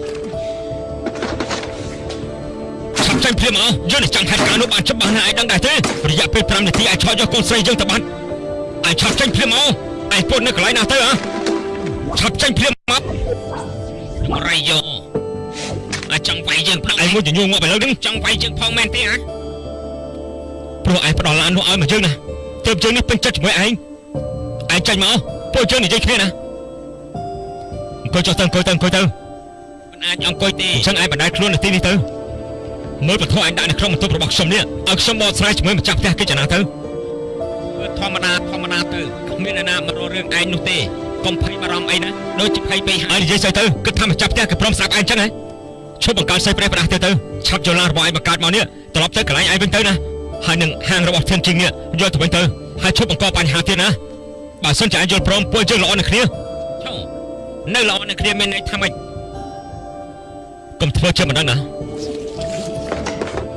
ឆាប់ចេញភ្លាមមកយើងនឹងចង់ហេតុការណ៍នោះបានច្បាស់ណាស់ឯងដឹងដែរទេរយៈពេល5នាទីឯងឆោតយកកូនស្រីយើងទៅបាត់ ឯងឆាប់ចេញភ្លាមមកឯងពុតនៅកន្លែងណាទៅហ៎ឆាប់ចេញភ្លាមមកមករៃយកអាចង់វាយយើងផងឯងមួយញញងមកឥឡូវនេះចង់វាយយើងផងមែនទេហ៎ព្រោះឯងផ្ដល់ឡាននោះឲ្យមកយើងណាទើបយើងនេះពេញចិត្តជាមួយឯងឯងចាញ់មកពួកយើងនិយាយគ្នាណាអង្គុយចុះទៅអង្គុយទៅអង្គុយទៅមិនអាចអង្គុយទេអញ្ចឹងឯងបណ្ដាលខ្លួននៅទីនេះទៅមើលពធឯងដាក់នៅក្នុងបន្ទប់របស់ខ្ញុំនេះឲ្យខ្ញុំបកស្រាយជាមួយម្ចាស់ផ្ទះគេចំណាទៅ ធម្មតាធម្មតាទៅគ្មានអ្នកណាមករករឿងឯងនោះទេកុំភ័យបារម្ភអីណាដូចជាភ័យពេកហើយនិយាយស្អីទៅគិតថាម្ចាស់ផ្ទះគេព្រមស្ដាប់ឯងចឹងហ៎ឈប់បង្កើតស្អីប្រេះប្រដាស់ទៅទៅឆាប់យកឡានរបស់ឯងបង្កើតមកនេះត្រឡប់ទៅកន្លែងឯងវិញទៅណាហើយនឹងហាងរបស់ធានជីងនេះយកទៅវិញទៅហើយឈប់បង្កបញ្ហាទៀតណាបើសិនជាឯងយល់ព្រមពួកយើងល្អនឹងគ្នាឈប់នៅល្អនឹងគ្នាមានន័យថាម៉េចកុំធ្វើជាមិនដឹងណា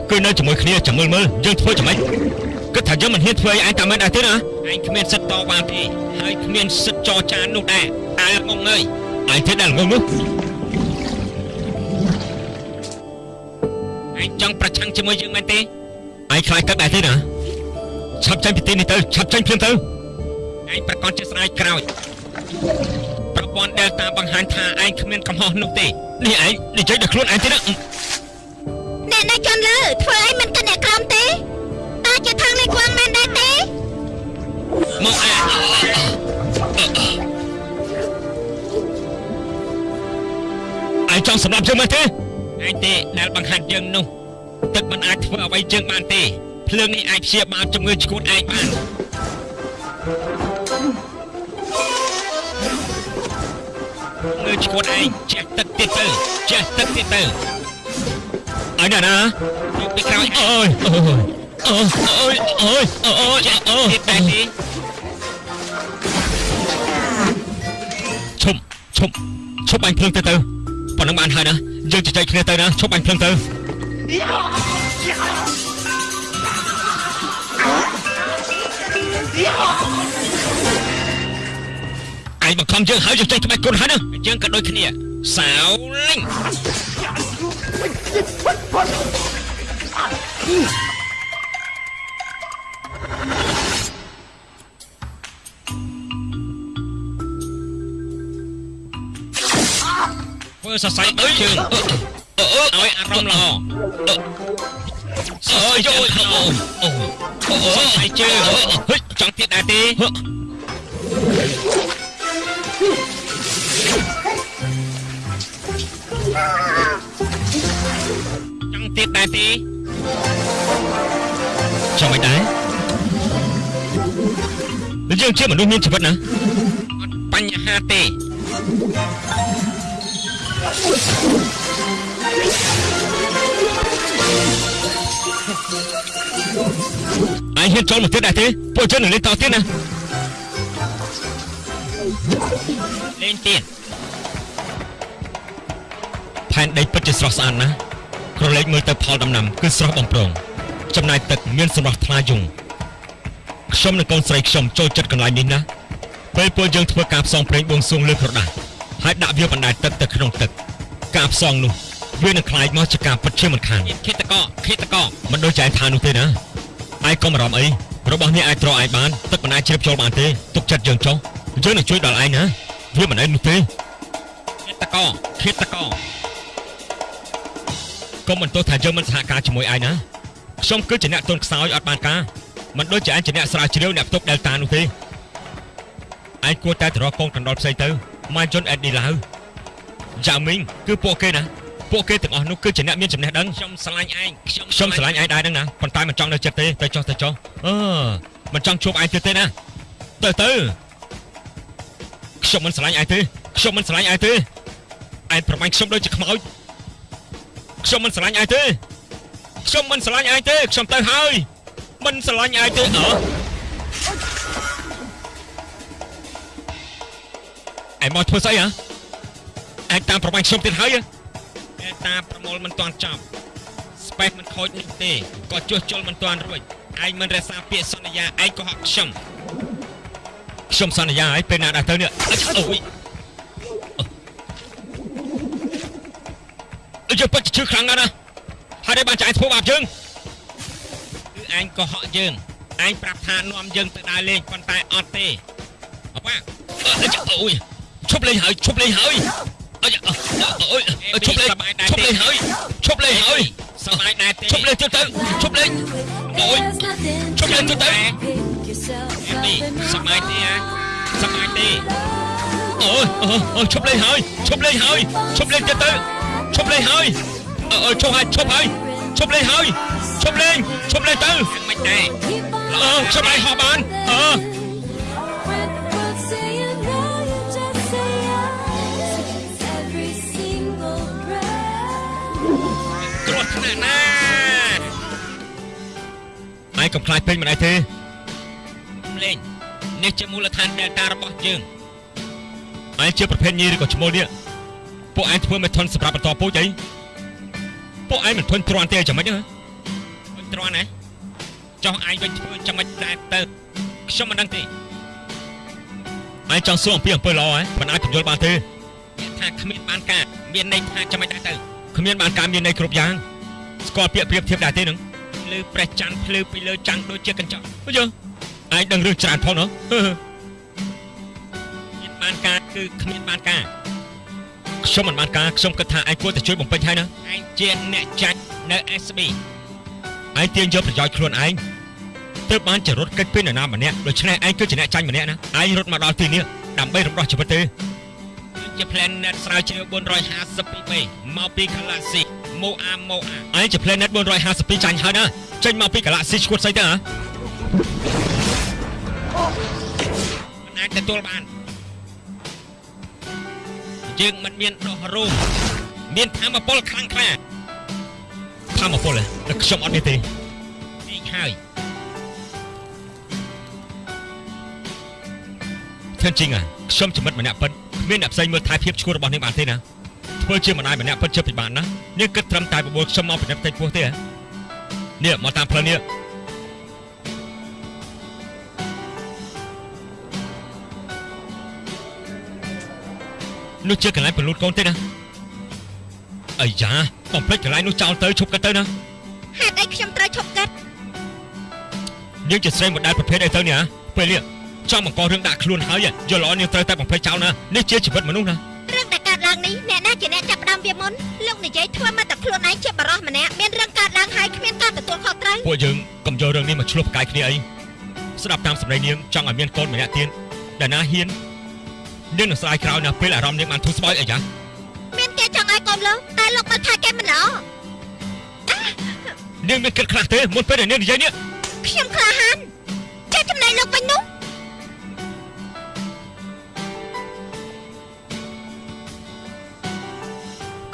គឺនៅជាមួយគ្នាចាំមើលមើលយើងធ្វើយ៉ាងម៉េច គិតថាយើងមិនហ៊ានធ្វើអីឯងតាមមិនដែរទេណាឯងគ្មានសិទ្ធិតវ៉ាទេហើយគ្មានសិទ្ធិចរចានោះដែរអើងងអើយឯងទេដែលងងនោះឯងចង់ប្រឆាំងជាមួយយើងមែនទេឯងខ្លាចទឹកដែរទេណាឆាប់ចេញពីទីនេះទៅឆាប់ចេញភ្លាមទៅឯងប្រកាសជាស្ដាយក្រោយប្រព័ន្ធ Delta បង្ហាញថាឯងគ្មានកំហុសនោះទេនេះឯងនិយាយដល់ខ្លួនឯងទេណាអ្នកណាជន់លើធ្វើអីមិនគិតអ្នកក្រមទេតើ ជាថងលេខខ្វាំងមែនដែរទេមកឯងចង់សម្លាប់យើងមែនទេឯងទេដែលបង្ហាត់យើងនោះទឹកមិនអាចធ្វើអ្វីយើងបានទេភ្លើងនេះអាចព្យាបាលជំងឺឆ្កួតឯងបានងើឆ្កួតឯងចេះទឹកទៀតទៅចេះទឹកទៀតទៅអញណាណាយកពីក្រោយអូយអូយ អូយអូយអូយអូយអូយទៀតដែរទេឈប់ឈប់ឈប់បាញ់ភ្លើងទៅទៅប៉ុណ្ណឹងបានហើយណាយើងជជែកគ្នាទៅណាឈប់បាញ់ភ្លើងទៅឯងបង្ខំយើងហើយយើងចេញក្បាច់គុណហើយណាយើងក៏ដូចគ្នាសាវលិញ ធ្វើសរសៃអើយជើងអឺអឺឲ្យអារម្មណ៍ល្អអើយយកអូអូសរសៃជើងហិចចង់ទៀតដែរទេចង់ទៀតដែរទេចង់មិនដែរយើងជាមនុស្សមានជីវិតណាអត់បញ្ហាទេ អញហ៊ានចូលមកទៀតដែរទេពួកជននឹងលេងតទៀតណាលេងទៀតផែនដីពិតជាស្រស់ស្អាតណាស់ក្រឡេកមើលទៅផលដំណាំគឺស្រស់បំព្រងចំណាយទឹកមានសម្រស់ថ្លាយងខ្ញុំនិងកូនស្រីខ្ញុំចូលចិត្តកន្លែងនេះណាពេលពួកយើងធ្វើការផ្សងព្រេងបួងសួងលើក្រដាសហើយដាក់វាបណ្ដែតទឹកទៅក្នុងទឹក ការផ្សងនោះវានឹងខ្លាចមកជាការពិតជាមិនខានឃាតកឃាតកមិនដូចជាឯងថានោះទេណាឯងកុំអារម្មណ៍អីរបស់នេះអាចត្រឯងបានទឹកមិនអាចជ្រាបចូលបានទេទុកចិត្តយើងចុះយើងនឹងជួយដល់ឯងណាវាមិនឯងនោះទេឃាតកឃាតកកុំមិនទោសថាយើងមិនសហការជាមួយឯងណាខ្ញុំគឺជាអ្នកទន់ខ្សោយអត់បានការមិនដូចជាឯងជាអ្នកស្រាវជ្រាវអ្នកផ្ទុក Delta នោះទេឯងគួរតែទៅរកកូនកណ្ដុលផ្សេងទៅម៉ាយជនអេតឌីឡាវ យ៉ាមីងគឺពួកគេណាពួកគេទាំងអស់នោះគឺជាអ្នកមានចំណេះដឹងខ្ញុំស្រឡាញ់ឯងខ្ញុំខ្ញុំស្រឡាញ់ឯងដែរហ្នឹងណាប៉ុន្តែមិនចង់នៅចិត្តទេទៅចុះទៅចុះអឺមិនចង់ជួបឯងទៀតទេណាទៅទៅខ្ញុំមិនស្រឡាញ់ឯងទេខ្ញុំមិនស្រឡាញ់ឯងទេឯងប្រមាញ់ខ្ញុំដូចជាខ្មោចខ្ញុំមិនស្រឡាញ់ឯងទេខ្ញុំមិនស្រឡាញ់ឯងទេខ្ញុំទៅហើយមិនស្រឡាញ់ឯងទេអើឯងមកធ្វើស្អីហ៎ ឯងតាមប្រមាញ់ខ្ញុំទៀតហើយហ៎ឯងតាមប្រមូលមិនទាន់ចប់ស្បេសមិនខូចនោះទេក៏ជួសជុលមិនទាន់រួចឯងមិនរក្សាពាក្យសន្យាឯងក៏ហក់ខ្ញុំខ្ញុំសន្យាឲ្យពេលណាដល់ទៅនេះអើអូយអឺយើងពិតជាឈឺខ្លាំងណាស់ណាហើយបានចាយធ្វើបាបយើងគឺអញកុហកយើងអញប្រាប់ថានាំយើងទៅដើរលេងប៉ុន្តែអត់ទេអប៉ាអើយអូយឈប់លេងហើយឈប់លេងហើយ អើយអូយឈប់លេងឈប់លេងហើយឈប់លេងហើយសប្បាយដែរទេឈប់លេងទៅទៅឈប់លេងអូយជប់ lên tôi tới អេមីសប្បាយទេហ៎សប្បាយទេអូយអូយអូយឈប់ កំខ្លាចពេញមិនដែរទេលេងនេះជាមូលដ្ឋាន Delta របស់យើងឯងជាប្រភេទញីឬក៏ឈ្មោលនេះពួកឯងធ្វើមិនធន់សម្រាប់បន្តពូជអីពួកឯងមិនធន់ទ្រាំទេចាំមិនហ៎ធន់ទ្រាំណាចុះឯងវិញធ្វើចាំមិនដែរទៅខ្ញុំមិនដឹងទេឯងចង់សួរអំពីអំពើល្អហ៎មិនអាចពន្យល់បានទេថាគ្មានបានការមានន័យថាចាំមិនដែរទៅគ្មានបានការមានន័យគ្រប់យ៉ាងស្គាល់ពាក្យប្រៀបធៀបដែរទេនឹង ភ្លឺព្រះច័ន្ទភ្លឺពីលើចាំងដូចជាកញ្ចក់អញ្ចឹងឯងដឹងរឿងច្រើនផងណាមានបានការគឺគ្មានបានការខ្ញុំមិនបានការខ្ញុំគិតថាឯងគួរតែជួយបំពេញហើយណាឯងជាអ្នកចាច់នៅ SB ឯងទាញយកប្រយោជន៍ខ្លួនឯងទើបបានចរត់កិច្ចពីនរណាម្នាក់ដូច្នេះឯងគឺជាអ្នកចាញ់ម្នាក់ណាឯងរត់មកដល់ទីនេះដើម្បីរំដោះជីវិតទេជា planet ស្រាវជ្រាវ452 b មកពី Galaxy Moa Moa ឯងជា planet 452ចាញ់ហើយណាចេញមកពី Galaxy ឈួតស្អីទៅហ៎មិនអាចទទួលបានយើងមិនមានដោះរោមមានធម៌ពលខ្លាំងក្លាធម៌ពលតែខ្ញុំអត់មានទេនេះហើយធិនជិងอ่ะខ្ញុំចំណិតម្នាក់ពិតគ្មានអ្នកផ្សេងមើលថែភាពឈួររបស់នាងបានទេណា ធ្វើជាម្ដាយម្នាក់ពិតជិតពិបាកណាស់នាងគិតត្រឹមតែបបួលខ្ញុំមកពីផ្ទៃពោះទេហ៎នេះមកតាមផ្លូវនេះនោះជាកន្លែងពលូតកូនទេណាអាយ៉ាកុំភ្លេចកន្លែងនោះចោលទៅឈប់គិតទៅណាហេតុអីខ្ញុំត្រូវឈប់គិតនាងជាស្រីមួយដែលប្រភេទអីទៅនេះហ៎ពេលនេះចង់បង្ករឿងដាក់ខ្លួនហើយយល់ល្អនាងត្រូវតែបំភ្លេចចោលណានេះជាជីវិតមនុស្សណា រឿងដែលកើតឡើងនេះអ្នកណាជាអ្នកចាប់ផ្ដើមវាមុនលោកនិយាយធ្វើមកតែខ្លួនឯងជាបរោះម្នាក់មានរឿងកើតឡើងហើយគ្មានការទទួលខុសត្រូវពួកយើងកុំយករឿងនេះមកឆ្លោះប្រកែកគ្នាអីស្ដាប់តាមសម្ដីនាងចង់ឲ្យមានកូនម្នាក់ទៀតដែលណាហ៊ាននាងនឹងស្ដាយក្រោយណាពេលអារម្មណ៍នាងបានធូរស្បើយអីយ៉ាមានគេចង់ឲ្យកូនលោកតែលោកមិនថាគេមិនល្អនាងមានគិតខ្លះទេមុនពេលដែលនាងនិយាយនេះខ្ញុំក្លាហានចេះចំណេញលោកវិញនោះ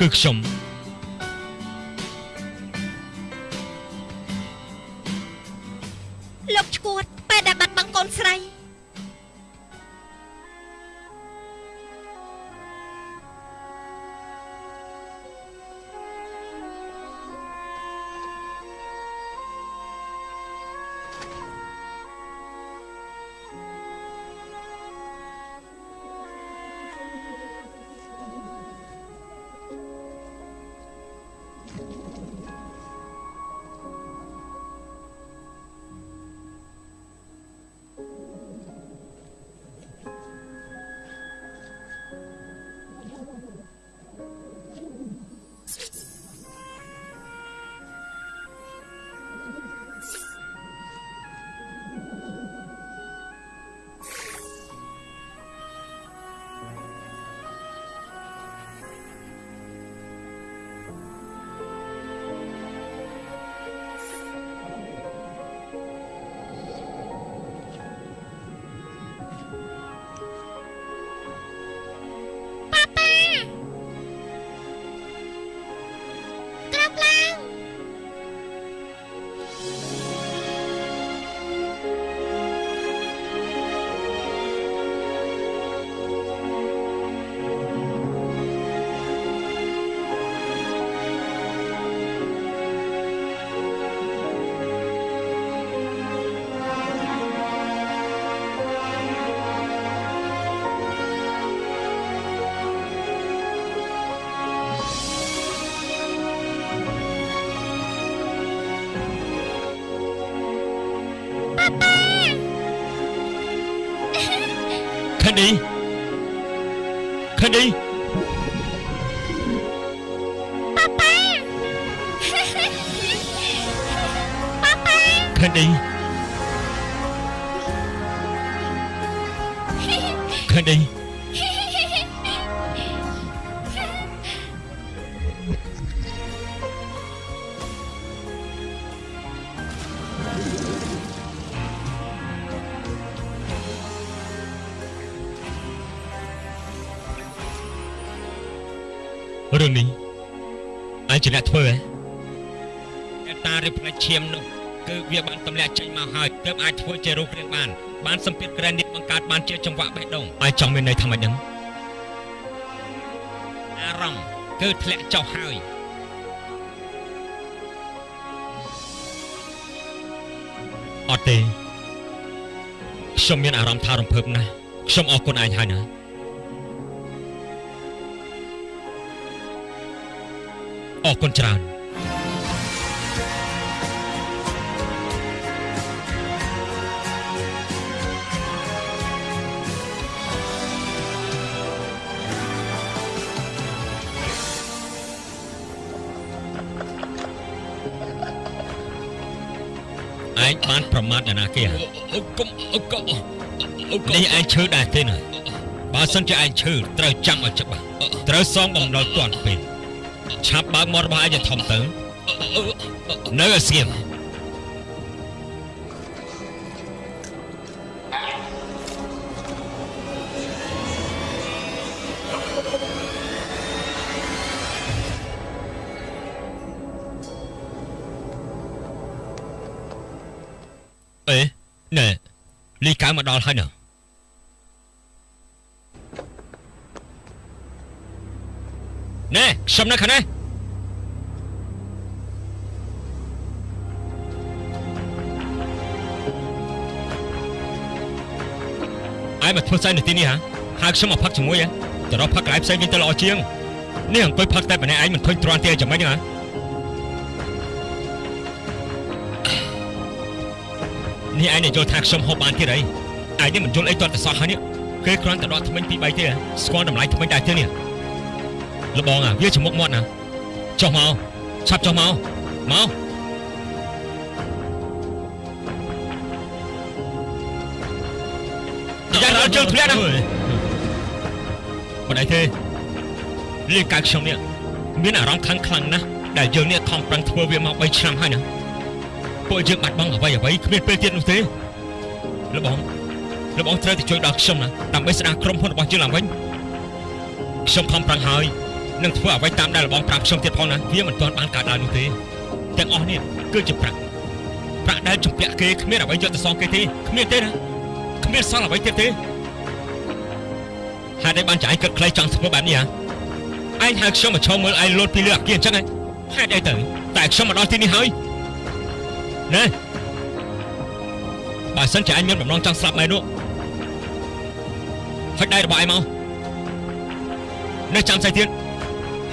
គឺខ្ញុំលោកឈួតពេលដែលបាត់បង់កូនស្រី ជាអ្នកធ្វើហ៎តែតារៀបផ្នែកឈាមនោះគឺវាបានទម្លាក់ចេញមកហើយទើបអាចធ្វើជារូបរាងបាន បានសម្ពាធក្រែននេះបង្កើតបានជាចង្វាក់បេះដូងអញចង់មានន័យថាម៉េចហ្នឹងអារម្មណ៍គឺធ្លាក់ចុះហើយអត់ទេខ្ញុំមានអារម្មណ៍ថារំភើបណាស់ខ្ញុំអរគុណឯងហើយណា អរគុណច្រើនឯងបានប្រមាថអ្នកណាគេហ៎កុំកុំនេះឯងឈឺដែរទេណាបើសិនជាឯងឈឺត្រូវចាំឲ្យច្បាស់ត្រូវសងបំណុលទាន់ពេល ឆាប់បើកមាត់របស់ឯងឲ្យធំទៅនៅឲ្យស្ងៀមអេណែលីកៅមកដល់ហើយណ៎ ណែខ្ញុំនៅខាងនេះឯងមកធ្វើស្អីនៅទីនេះហ៎ហៅខ្ញុំមកផឹកជាមួយហ៎ទៅរកផឹកកន្លែងផ្សេងវិញទៅល្អជាងនេះអង្គុយផឹកតែម្នាក់ឯងមិនធុញទ្រាន់ទេចាំម៉េចហ្នឹងហ៎នេះឯងនិយាយថាខ្ញុំហូបបានទៀតអីឯងនេះមិនយល់អីទាត់តែសោះហើយនេះគេគ្រាន់តែដកថ្មិញពី3ទេហ៎ស្គាល់តម្លៃថ្មិញដែរទេនេះ លបងអាវាច្មុកមាត់ណាចុះមកឆាប់ចុះមកមកយ៉ាងដល់ជើងធ្លាក់ណាមិនអីទេលៀងកាយខ្ញុំនេះមានអារម្មណ៍ខ្លាំងខ្លាំងណាស់ដែលយើងនេះខំប្រឹងធ្វើវាមក3ឆ្នាំហើយណាពួកយើងបាត់បង់អ្វីអ្វីគ្មានពេលទៀតនោះទេលបងលបងត្រូវតែជួយដល់ខ្ញុំណាដើម្បីស្ដារក្រុមហ៊ុនរបស់យើងឡើងវិញខ្ញុំខំប្រឹងហើយ នឹងធ្វើអ្វីតាមដែលលបងប្រាប់ខ្ញុំទៀតផងណាវាមិនទាន់បានកើតឡើងនោះទេទាំងអស់នេះគឺជាប្រាក់ប្រាក់ដែលជំពាក់គេគ្មានអ្វីយកទៅសងគេទេគ្មានទេណាគ្មានសល់អ្វីទៀតទេហេតុអីបានចាយគិតខ្លីចង់ធ្វើបែបនេះហ៎ឯងហៅខ្ញុំមកឈរមើលឯងលោតពីលើអាគារអញ្ចឹងហ៎ហេតុអីទៅតែខ្ញុំមកដល់ទីនេះហើយណែបើសិនជាឯងមានបំណងចង់ស្លាប់ម៉ែនោះហុចដៃរបស់ឯងមកនេះចាំស្អីទៀត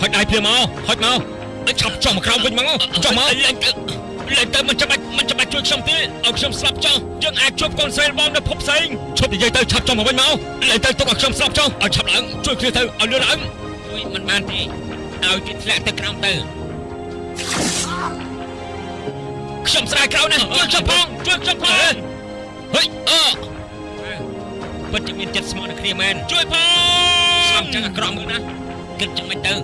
ហុចដៃភ្លាមមកហុចមកឲ្យឆាប់ចុះមកក្រោមវិញមកចុះមកលេងទៅលេងទៅមិនចាំបាច់មិនចាំបាច់ជួយខ្ញុំទេឲ្យខ្ញុំស្លាប់ចុះយើងអាចជួបកូនស្រីរបស់នៅភពផ្សេងឈប់និយាយទៅឆាប់ចុះមកវិញមកលេងទៅទុកឲ្យខ្ញុំស្លាប់ចុះឲ្យឆាប់ឡើងជួយគ្នាទៅឲ្យលឿនឡើងជួយមិនបានទេឲ្យគេធ្លាក់ទៅក្រោមទៅខ្ញុំស្រាយក្រោយណាជួយខ្ញុំផងជួយខ្ញុំផងហេអឺពិតជាមានចិត្តស្មោះនឹងគ្នាមែនជួយផងស្លាប់ចឹងអាក្រក់មើលណាគិតចឹងមិនទៅ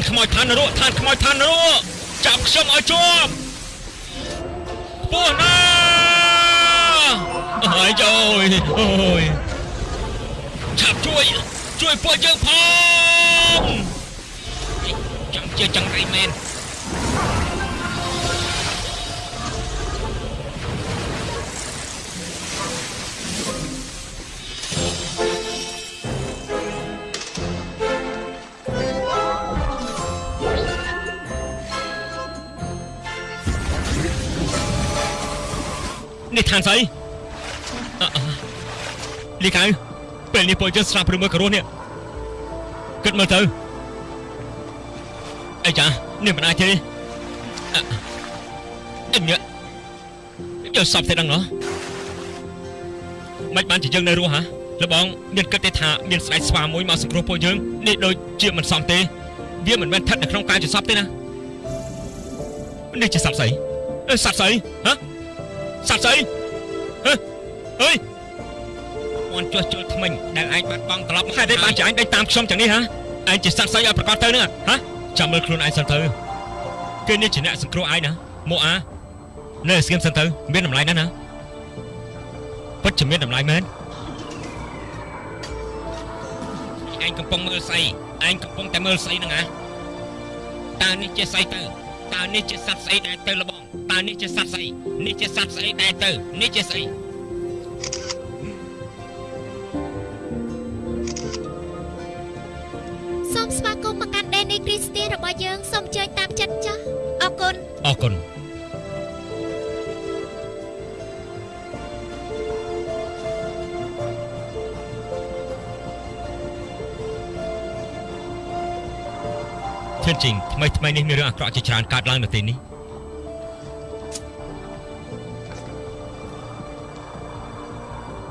នខ្មោចឋាននរកឋានខ្មោចឋាននរកចាប់ខ្ញុំឲ្យជាប់ពោះណាអើយយោយអូយឆាប់ជួយជួយពួកយើងផងចង់ជាចង្រៃមែន ឋានស្អីអឺអឺលីកៅពេលនេះពួកយើងស្លាប់ឬមើលក៏រស់នេះគិតមើលទៅអីចានេះមិនអាចទេអញយកសពទេដឹងណោះមិនបានជាយើងនៅរស់ហ៎លបងមានគិតទេថាមានស្ដេចស្វាមួយមកសង្គ្រោះពួកយើងនេះដូចជាមិនសមទេ វាមិនមែនស្ថិតនៅក្នុងការជាសពទេណានេះជាសត្វស្អីអឺសត្វស្អីហ៎ សត្វស្អីហ៎អើយអន់ចុះជុលថ្មិញដែលឯងបាត់បង់ត្រឡប់ហេតុអីបានជាឯងដេញតាមខ្ញុំចឹងនេះហ៎ឯងជាសត្វស្អីឲ្យប្រកាសទៅនឹងហ៎ចាំមើលខ្លួនឯងសិនទៅគេនេះជាអ្នកសង្គ្រោះឯងណាមកអានៅស្គៀមសិនទៅមានតម្លៃណាស់ណាពិតជាមានតម្លៃមែនឯងកំពុងមើលស្អីឯងកំពុងតែមើលស្អីហ្នឹងហ៎តើនេះជាស្អីទៅ តើនេះជាសត្វស្អីដែលទៅលបងតើនេះជាសត្វស្អីនេះជាសត្វស្អីដែលទៅនេះជាស្អីសូមស្វាគមន៍មកកាន់ដេនីគ្រីស្ទៀនរបស់យើងសូមអញ្ជើញតាមចិត្តចាស់អរគុណអរគុណ ធឿនជីងថ្មីថ្មីនេះមានរឿងអាក្រក់ជាច្រើនកើតឡើងនៅទីនេះ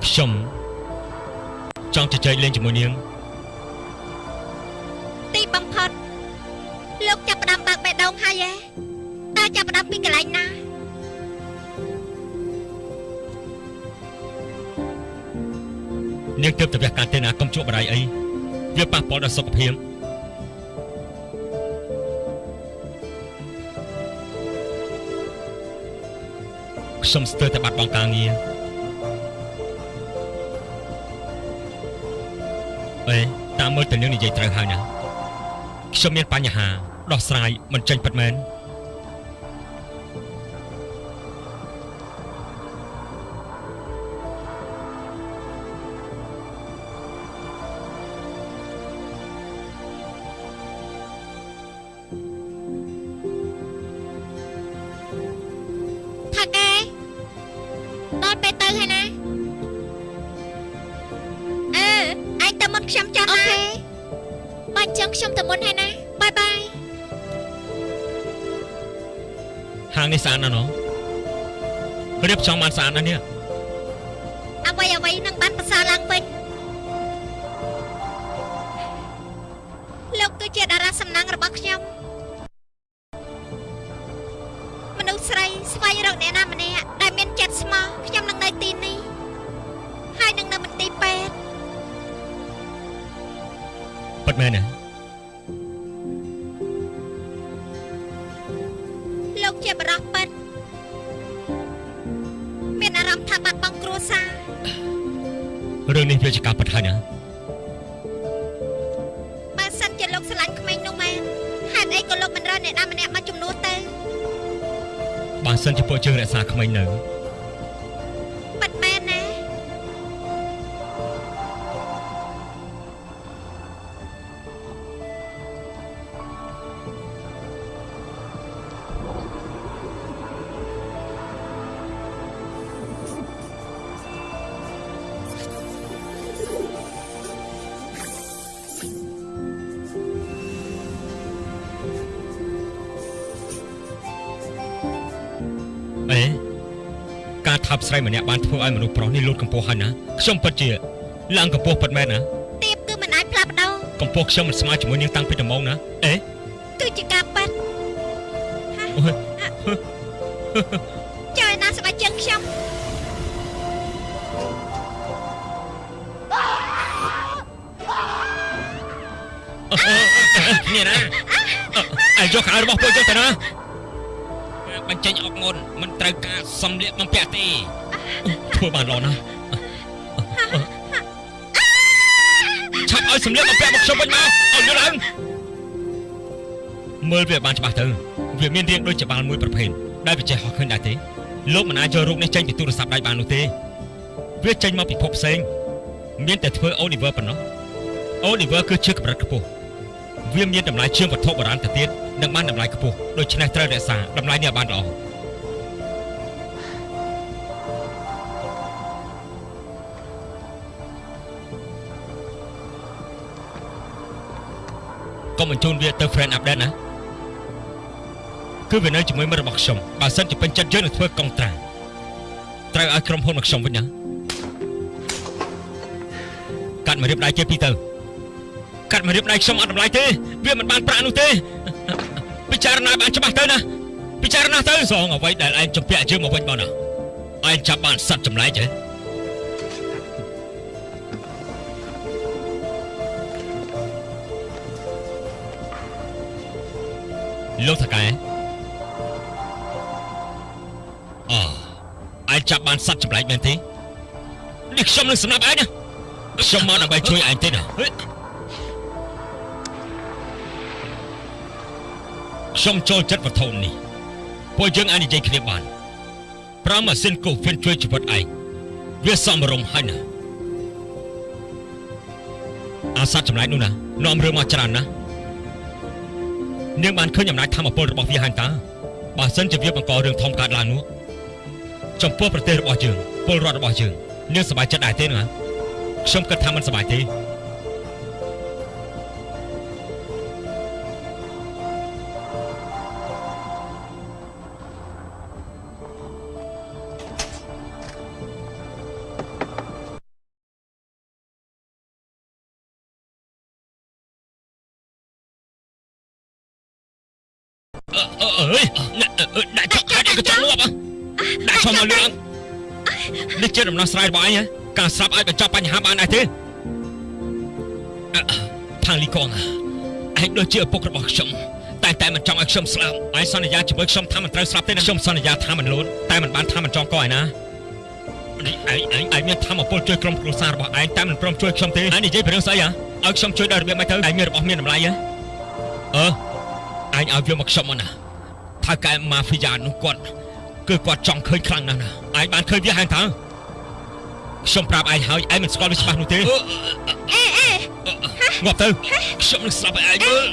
ខ្ញុំចង់ជជែកលេងជាមួយនាងទីបំផុតលោកចាប់ផ្ដើមបើកបេះដូងហើយឯតើចាប់ផ្ដើមពីកន្លែងណានាងទើបទៅវះកាត់ទេណាកុំជក់បរៃអីវាប៉ះពាល់ដល់សុខភាព ខ្ញុំស្ទើរតែបាត់បង់ការងារអេតាមមើលទៅនាងនិយាយត្រូវហើយណាខ្ញុំមានបញ្ហាដោះស្រាយមិនចេញពិតមែន ដល់ពេលទៅហើយណាអឺឯងទៅមុនខ្ញុំចាំអូណាខេបើអញ្ចឹងខ្ញុំទៅមុនហើយណាបាយបាយហាងនេះស្អាតណាស់ណោះរៀបចំបានស្អាតណាស់នេះអ្វីអ្វីនឹងបានប្រសើរឡើងវិញលោកគឺជាតារាសំណាងរបស់ខ្ញុំមនុស្សស្រីស្វែងរកអ្នកណា ពួកយើងរក្សាក្មេងនៅ ស្រីម្នាក់បានធ្វើឲ្យមនុស្សប្រុសនេះលូតកម្ពស់ហើយណាខ្ញុំពិតជាឡើងកម្ពស់ពិតមែនណាទៀបគឺមិនអាចផ្លាស់ប្ដូរកម្ពស់ខ្ញុំមិនស្មើជាមួយនាងតាំងពីដំបូងណាអេគឺជាការប៉ិតអូយចើឯណាស្បែកជើងខ្ញុំនេះណាអើយកខោរបស់ពួកយើងទៅណាបញ្ចេញអុកមុនមិនត្រូវការសំលៀកបំពាក់ទេ ធ្វើបានល្អណាស់ឆាប់ឲ្យសំលៀកបំពាក់មកខ្ញុំវិញមកឲ្យយល់ឡើងមើលវាបានច្បាស់ទៅវាមានរាងដូចច្បាលមួយប្រភេទដែលវាចេះហោះឃើញដែរទេលោកមិនអាចយករូបនេះចេញពីទូរស័ព្ទដៃបាននោះទេវាចេញមកពីភពផ្សេងមានតែធ្វើ Oliver ប៉ុណ្ណោះ Oliver គឺជាកម្រិតខ្ពស់វាមានតម្លៃជាងវត្ថុបុរាណទៅទៀតនិងបានតម្លៃខ្ពស់ដូច្នេះត្រូវរក្សាតម្លៃនេះឲ្យបានល្អ កុំបញ្ជូនវាទៅ friend update ណាគឺវានៅជាមួយមិត្តរបស់ខ្ញុំបើសិនជាពេញចិត្តយើងនឹងធ្វើកុងត្រាត្រូវឲ្យក្រុមហ៊ុនមកខ្ញុំវិញណាកាត់មករៀបដៃគេពីរទៅកាត់មករៀបដៃខ្ញុំអត់តម្លៃទេវាមិនបានប្រាក់នោះទេពិចារណាបានច្បាស់ទៅណាពិចារណាទៅសងអ្វីដែលឯងចម្ពាក់យើងមកវិញបងណាឯងចាប់បានសัตว์ចម្លែកហ៎ លោកថកែអូឯងចាប់បានសัตว์ចម្លែកមែនទេនេះខ្ញុំនឹងសម្រាប់ឯងណាខ្ញុំមកដើម្បីជួយឯងទេណាហេខ្ញុំចូលចិត្តវត្ថុនេះពួកយើងអាចនិយាយគ្នាបានប្រើម៉ាស៊ីនកូហ្វិនជួយជីវិតឯងវាសមរម្យហើយណាអាសត្វចម្លែកនោះណានាំរឿងមកច្រើនណាស់ នាងបានឃើញអំណាចធម៌ពលរបស់វាហើយតើបើសិនជាវាបង្ករឿងធំកើតឡើងនោះចំពោះប្រទេសរបស់យើងពលរដ្ឋរបស់យើងនាងសប្បាយចិត្តដែរទេណាខ្ញុំគិតថាមិនសប្បាយទេ ដំណោះស្រាយរបស់ឯងហ៎ការស្រាប់ឲ្យបញ្ចប់បញ្ហាបានដែរទេផាងលីកងឯងដូចជាឪពុករបស់ខ្ញុំតែតែមិនចង់ឲ្យខ្ញុំស្លាប់ឯងសន្យាជាមួយខ្ញុំថាមិនត្រូវស្លាប់ទេណាខ្ញុំសន្យាថាមិនលូនតែមិនបានថាមិនចង់កឯណានេះឯងឯងឯងមានធម៌ពលជួយក្រុមគ្រួសាររបស់ឯងតែមិនព្រមជួយខ្ញុំទេឯងនិយាយពីរឿងស្អីហ៎ឲ្យខ្ញុំជួយដល់របៀបម៉េចទៅឯងមានរបស់មានតម្លៃហ៎អឺអញឲ្យវាមកខ្ញុំមកណាថៅកែម៉ាហ្វីយ៉ានោះគាត់គឺគាត់ចង់ឃើញខ្លាំងណាស់ណាឯងបានឃើញវាហើយតើ ខ្ញុំប្រាប់ឯងហើយឯងមិនស្គាល់វាច្បាស់នោះទេអេអេងាប់ទៅខ្ញុំនឹងស្លាប់ឲ្យឯងមើល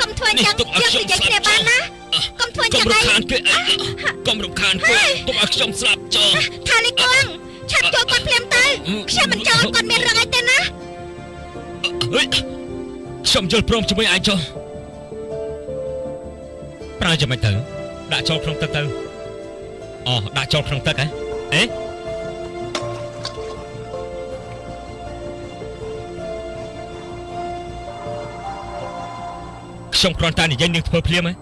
កុំធ្វើអញ្ចឹងយើងនិយាយគ្នាបានណាកុំធ្វើអញ្កុចឹំងរំឯងខានគេឯងកុំរំខានគេទុកឲ្យខ្ញុំស្លាប់ចុះថាលីគងឆាប់ជួយគាត់ភ្លាមទៅខ្ញុំមិនចង់ឲ្យគាត់មានរឿងអីទេណាហេខ្ញុំយល់ព្រមជាមួយឯងចុះប្រើយ៉ាងម៉េចទៅដាក់ចូលក្នុងទឹកទៅអូដាក់ចូលក្នុងទឹកហ៎អេ ខ្ញុំគ្រាន់តែនិយាយនឹងធ្វើភ្លាមហ៎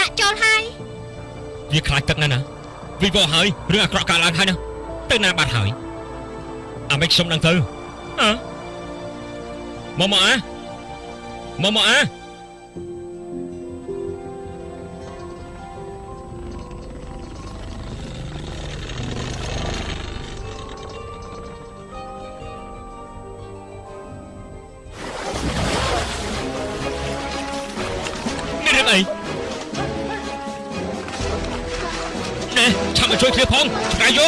ដាក់ចូលហើយវាខ្លាចទឹកណាស់ណាវិវោហើយរឿងអាក្រក់កើតឡើងហើយណាទៅណាបាត់ហើយអាមិនខ្ញុំដឹងទៅអើមកមកអាមកមកអា រឿងអីណែឆាប់មកជួយគ្នាផងឆ្កែយោ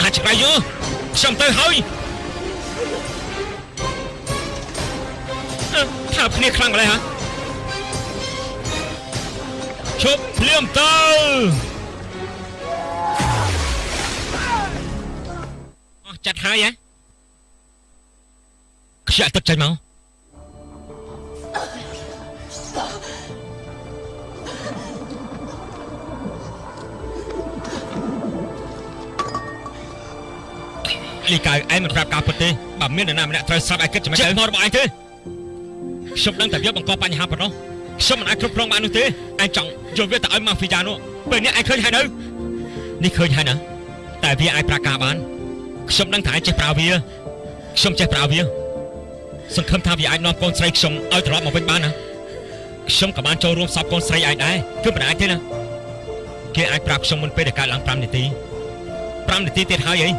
អាចឆ្កែយោខ្ញុំទៅហើយអឺថាគ្នាខ្លាំងម្ល៉េះហ៎ជប់ភ្លាមទៅ ហើយហ៎ខ្ជាក់ទឹកចេញមកលីកៅឯងមិនប្រាប់ការពិតទេបើមាននរណាម្នាក់ត្រូវស្លាប់ឯងគិតចាំមិនទៅមករបស់ឯងទេខ្ញុំដឹងតែវាបង្កបញ្ហាប៉ុណ្ណោះខ្ញុំមិនអាចគ្រប់គ្រងបាននោះទេឯងចង់យកវាទៅឲ្យម៉ាហ្វីយ៉ានោះពេលនេះឯងឃើញហើយនៅនេះឃើញហើយណាតែវាអាចប្រាការបាន ខ្ញុំដឹងថាឯងចេះប្រើវាខ្ញុំចេះប្រើវាសង្ឃឹមថាវាអាចនាំកូនស្រីខ្ញុំឲ្យត្រឡប់មកវិញបានណាខ្ញុំក៏បានចូលរួមសពកូនស្រីឯងដែរគឺមិនអាចទេណាគេអាចប្រាប់ខ្ញុំមុនពេលដែលកើតឡើង5នាទី5នាទីទៀតហើយអី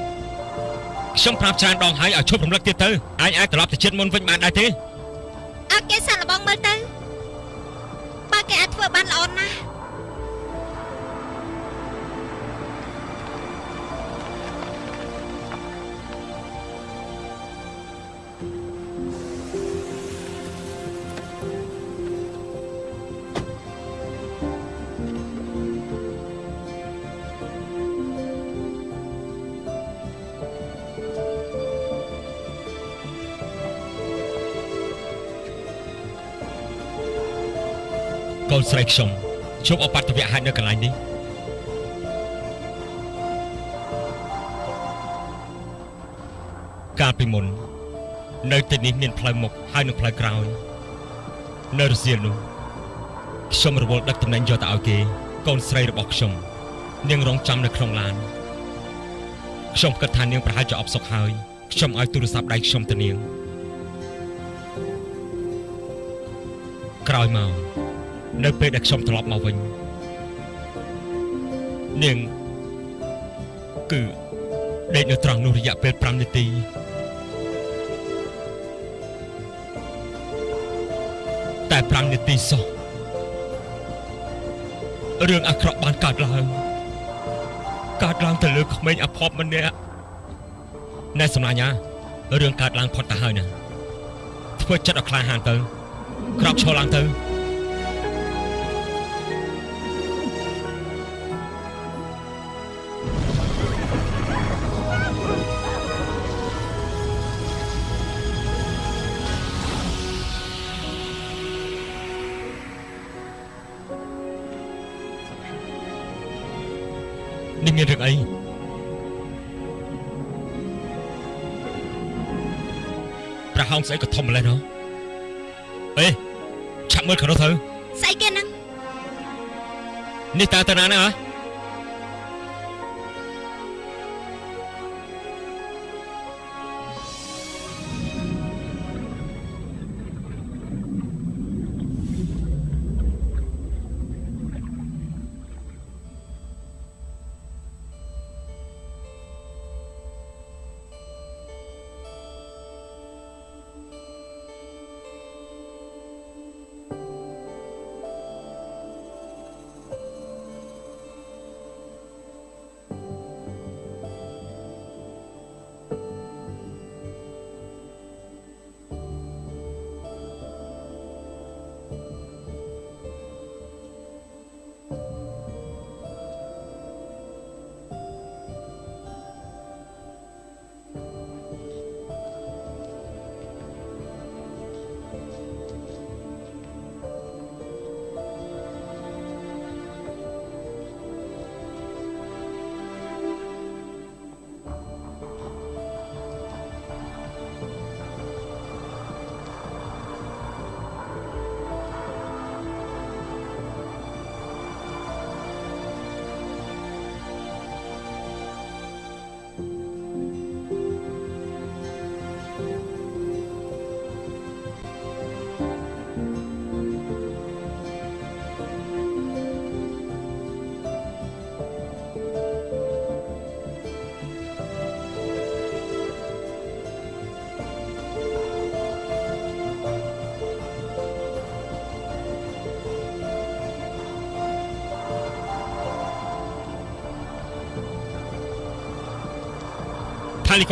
ខ្ញុំប្រាប់ច្រើនដងហើយឲ្យឈប់រំលឹកទៀតទៅឯងអាចត្រឡប់ទៅជាតិមុនវិញបានដែរទេឲ្យគេសាក់លបងមើលទៅបើគេអាចធ្វើបានល្អណាស់ កូនស្រីខ្ញុំជួបអបត្តវៈហេតុនៅកន្លែងនេះកាលពីមុន នៅទីនេះមានផ្លូវមុខហើយនិងផ្លូវក្រោយ នៅរសៀលនោះខ្ញុំរវល់ដឹកតំណែងយកទៅឲ្យគេ កូនស្រីរបស់ខ្ញុំនាងរងចាំនៅក្នុងឡានខ្ញុំគិតថានាងប្រហែលជាអបសុខហើយខ្ញុំឲ្យទូរស័ព្ទដៃខ្ញុំទៅនាងក្រោយមក នៅពេលដែលខ្ញុំត្រឡប់មកវិញនាងគឺដេកនៅត្រង់នោះរយៈពេល5នាទីតែ5នាទីសោះរឿងអាក្រក់បានកើតឡើងកើតឡើងទៅលើក្មេងអភ័ព្វម្នាក់ណែសម្លាញ់ណារឿងកើតឡើងផុតទៅហើយណាធ្វើចិត្តឲ្យក្លាហានទៅក្រោកឈរឡើងទៅ មានរឿងអីប្រហោងស្អីក៏ធំម្ល៉េះណោះអេឆាប់មើលខាងនោះទៅស្អីគេហ្នឹងនេះតើតាណាណាហ៎ថាលី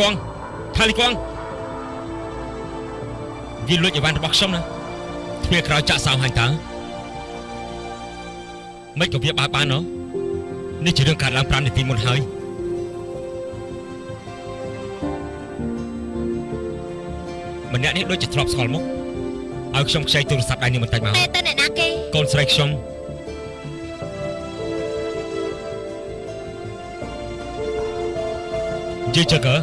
កងថាលីកងវាលួចអីវ៉ាន់របស់ខ្ញុំណាទ្វារក្រោយចាក់សោហាញ់តើមិនក៏វាបើកបានណោះនេះជារឿងកើតឡើង5នាទីមុនហើយម្នាក់នេះដូចជាធ្លាប់ស្គាល់មុខឲ្យខ្ញុំខ្ចីទូរស័ព្ទដៃនេះបន្តិចមកតែទៅអ្នកណាគេកូនស្រីខ្ញុំនិយាយចឹងកើ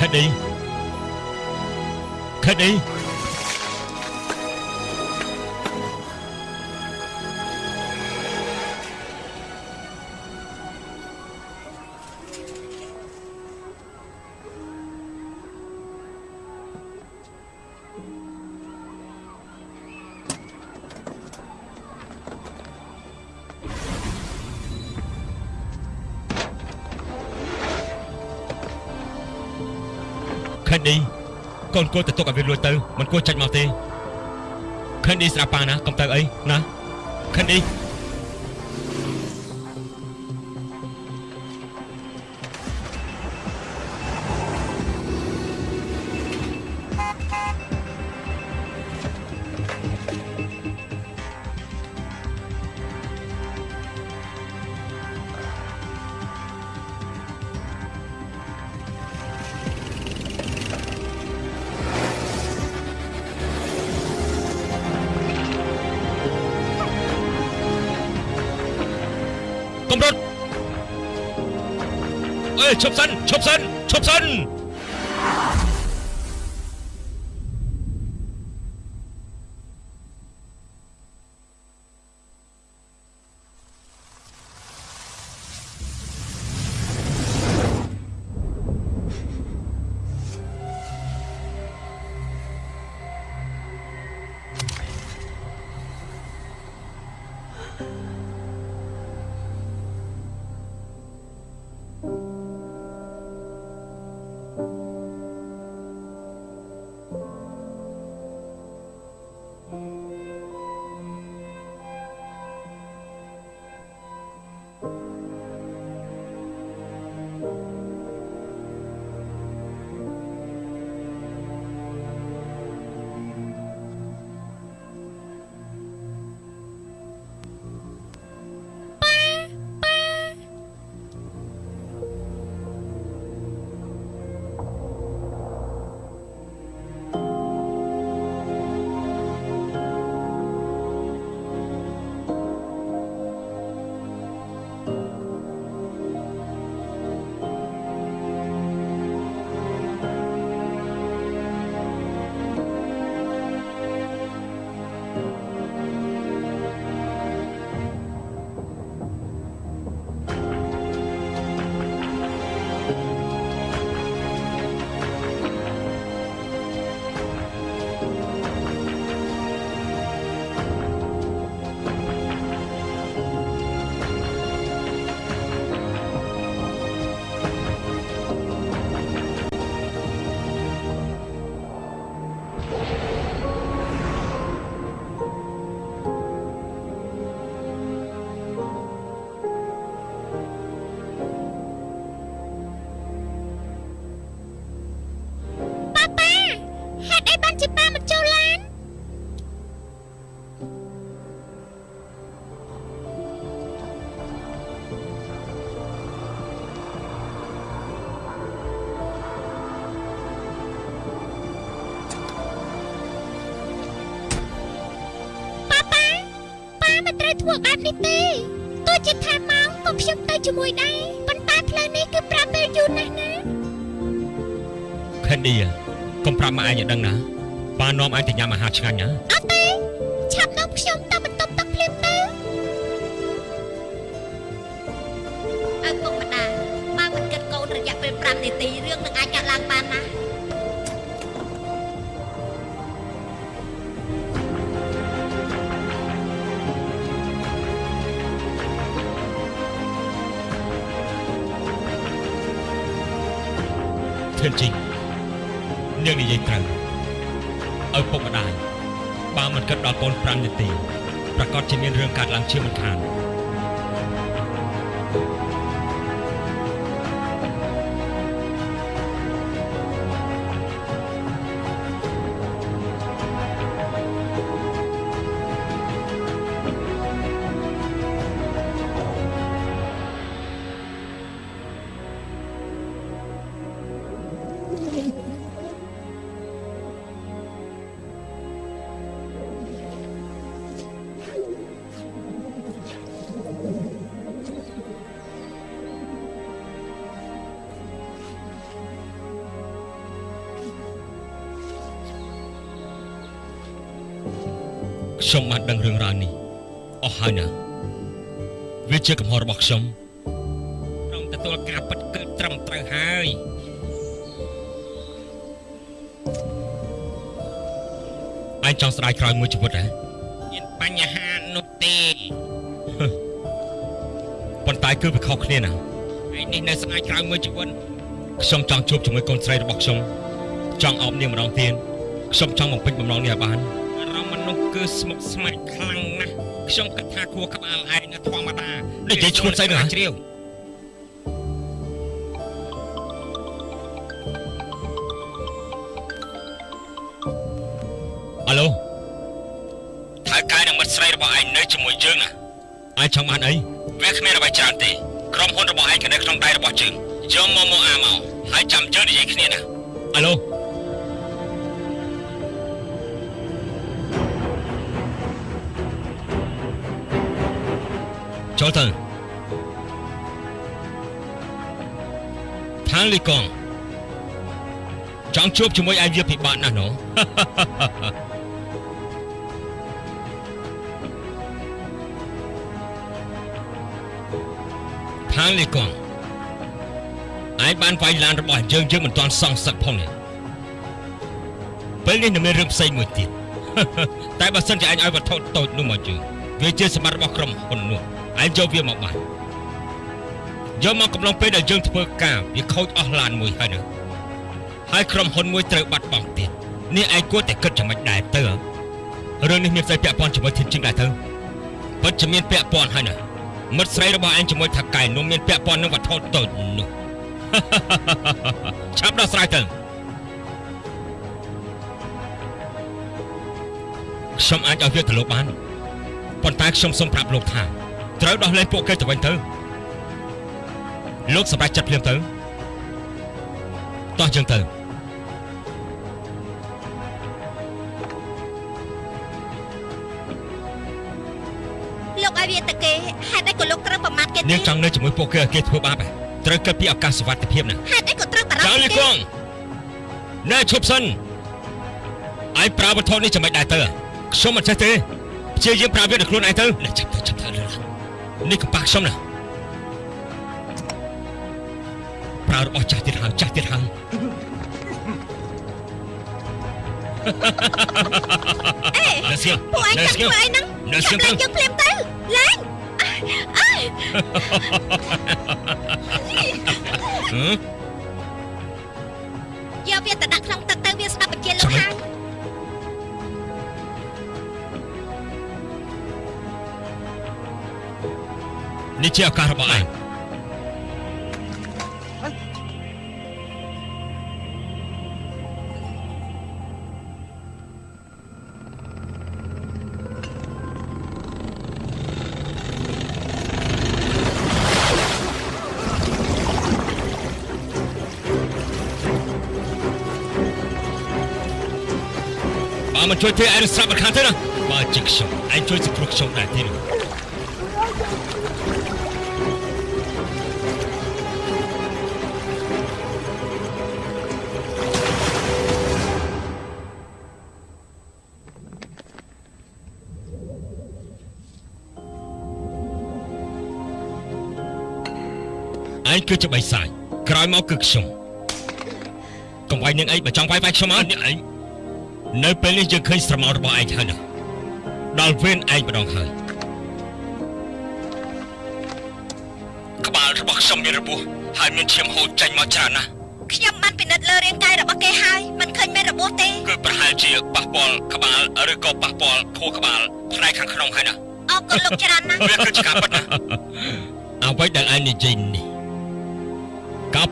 ខិតអីខិ នគួរទៅទុកឲ្យវាលួចទៅមិនគួរចាច់មកទេខិនឌីស្ដាប់ប៉ាណាកុំទៅអីណាខិនឌី ឈប់សិន ធ្វើបែបនេះទេទោះជាថាម៉ោងក៏ខ្ញុំទៅជាមួយដែរប៉ុន្តែផ្លូវនេះគឺប្រាប់ពេលយូរណាស់ណាខេនឌីកុំប្រាប់មកឯងឲ្យដឹងណាបាននាំឯងទៅញ៉ាំអាហារឆ្ងាញ់ណាអ ជាមិនខាន ជាកំហុសរបស់ខ្ញុំព្រមទទួលការពិតគឺត្រឹមត្រូវហើយឯងចង់ស្ដាយក្រោយមួយជីវិតហ៎មានបញ្ហានោះទេប៉ុន្តែគឺវាខុសគ្នាណាឯងនេះនៅស្ដាយក្រោយមួយជីវិតខ្ញុំចង់ជួបជាមួយកូនស្រីរបស់ខ្ញុំចង់អោបនាងម្ដងទៀតខ្ញុំចង់បំពេញបំណងនេះឲ្យបានអារម្មណ៍មនុស្សគឺស្មុគស្មាញខ្លាំងណាស់ខ្ញុំគិតថាខួរក្បាលឯងនៅធម្មតា និយាយឈ្មោះស្អីណាជ្រាវអាឡូថៅកែនិងមិត្តស្រីរបស់ឯងនៅជាមួយយើងណាឯងចង់បានអីវាគ្មានអ្វីច្រើនទេក្រុមហ៊ុនរបស់ឯងក៏នៅក្នុងដៃរបស់យើងយកមកមកអាមកហើយចាំយើងនិយាយគ្នាណាអាឡូ ចូលទៅថាលីកងចង់ជួបជាមួយអាយាពិបាកណាស់ណូថាលីកងឯងបានវាយឡានរបស់យើងយើងមិនទាន់សងសឹកផងនេះពេលនេះនៅមានរឿងផ្សេងមួយទៀតតែបើសិនជាឯងឲ្យវត្ថុតូចនោះមកជើងវាជាសម្បត្តិរបស់ក្រុមហ៊ុននោះ ឯងយកវាមកបានយកមកកំឡុងពេលដែលយើងធ្វើការវាខូចអស់ឡានមួយហើយណាហើយក្រុមហ៊ុនមួយត្រូវបាត់បង់ទៀតនេះឯងគួរតែគិតចំណេចដែរទៅរឿងនេះមានស្អីពាក់ព័ន្ធជាមួយធានជិងដែរទៅពិតជាមានពាក់ព័ន្ធហើយណាមិត្តស្រីរបស់ឯងជាមួយថាកែនោះមានពាក់ព័ន្ធនឹងវត្ថុតូចនោះឆាប់ដោះស្រាយទៅខ្ញុំអាចឲ្យវាទៅលោកបានប៉ុន្តែខ្ញុំសូមប្រាប់លោកថា ត្រូវដោះលែងពួកគេទៅវិញទៅលោកសម្រេចចិត្តភ្លាមទៅតោះចឹងទៅលោកឲ្យវាទៅគេហេតុអីក៏លោកត្រូវប្រមាថគេទេនាងចង់នៅជាមួយពួកគេឲ្យគេធ្វើបាបហ៎ត្រូវគិតពីឱកាសសុវត្ថិភាពណាហេតុអីក៏ត្រូវបារចៅម្ភលីពីកគេងណែឈប់សិនឯងប្រើវត្ថុនេះចាំមិនដែរទៅខ្ញុំមិនចេះទេព្យាយាមប្រើវាដល់ខ្លួនឯងទៅណែចាប់ទៅចាប់ទៅលើ នេះកប៉ាខ្ញុំណាប្រើរបស់ចាស់ទៀតហើយចាស់ទៀតហើយអេណែស្គៀងពួកឯងណែចាំស្គៀងធ្វើអីហ្នឹងណែស្គៀងចាប់ទៅឡើងយើងភ្លាមទៅឡើងអើយហឺយកវាទៅដាក់ក្នុងទឹកទៅវាស្ដាប់បញ្ជាលោកចាំមិនហើយ នេះជាឱកាសរបស់ឯងបើមិនជួយទេឯងនឹងស្លាប់មិនខានទេណាបើជាខ្ញុំឯងជួយសង្គ្រោះខ្ញុំដែរទេនោះ ឯងគឺជាបិសាចក្រោយមកគឺខ្ញុំកុំវាយនឹងអីបើចង់វាយវាយខ្ញុំមកនេះឯងនៅពេលនេះយើងឃើញស្រមោលរបស់ឯងហើយណាដល់វេនឯងម្ដងហើយក្បាលរបស់ខ្ញុំមានរបួសហើយមានឈាមហូរចេញមកច្រើនណាស់ខ្ញុំបានពិនិត្យលើរាងកាយរបស់គេហើយមិនឃើញមានរបួសទេគឺប្រហែលជាប៉ះពាល់ក្បាលឬក៏ប៉ះពាល់ខួរក្បាលផ្នែកខាងក្នុងហើយណាអរគុណលោកច្រើនណាស់វាគឺជាការពិតណាអ្វីដែលឯងនិយាយនេះការ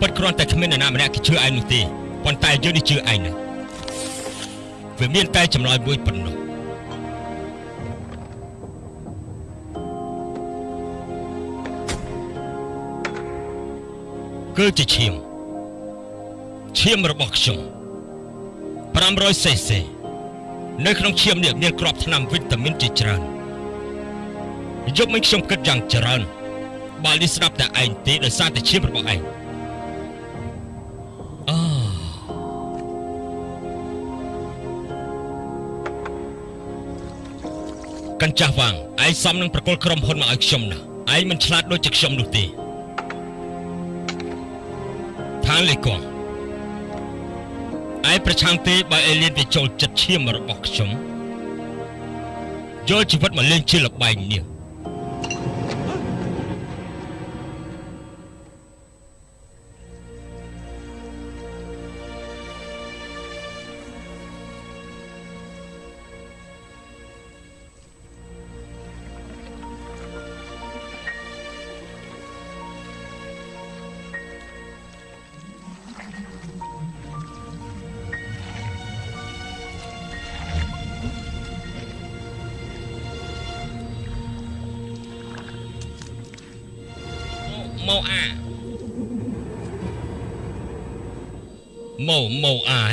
ពិតគ្រាន់តែគ្មាននរណាម្នាក់គេជឿឯងនោះទេប៉ុន្តែយើងនេះជឿឯងណាវាមានតែចម្លើយមួយប៉ុណ្ណោះគឺជាឈាមឈាមរបស់ខ្ញុំ500សេសេនៅក្នុងឈាមនេះមានគ្រាប់ថ្នាំវីតាមីនជាច្រើនយប់មិញខ្ញុំគិតយ៉ាងច្រើនបើនេះស្ដាប់តែឯងទេដោយសារតែឈាមរបស់ឯង ចាស់វាងឯងសំនឹងប្រកុលក្រុមហ៊ុនមកឲ្យខ្ញុំណាឯងមិនឆ្លាតដូចជាខ្ញុំនោះទេថាលេកងឯងប្រឆាំងទេបើអេលៀនវាចូលចិត្តឈាមរបស់ខ្ញុំយកជីវិតមកលេងជាលបែងនេះ MOI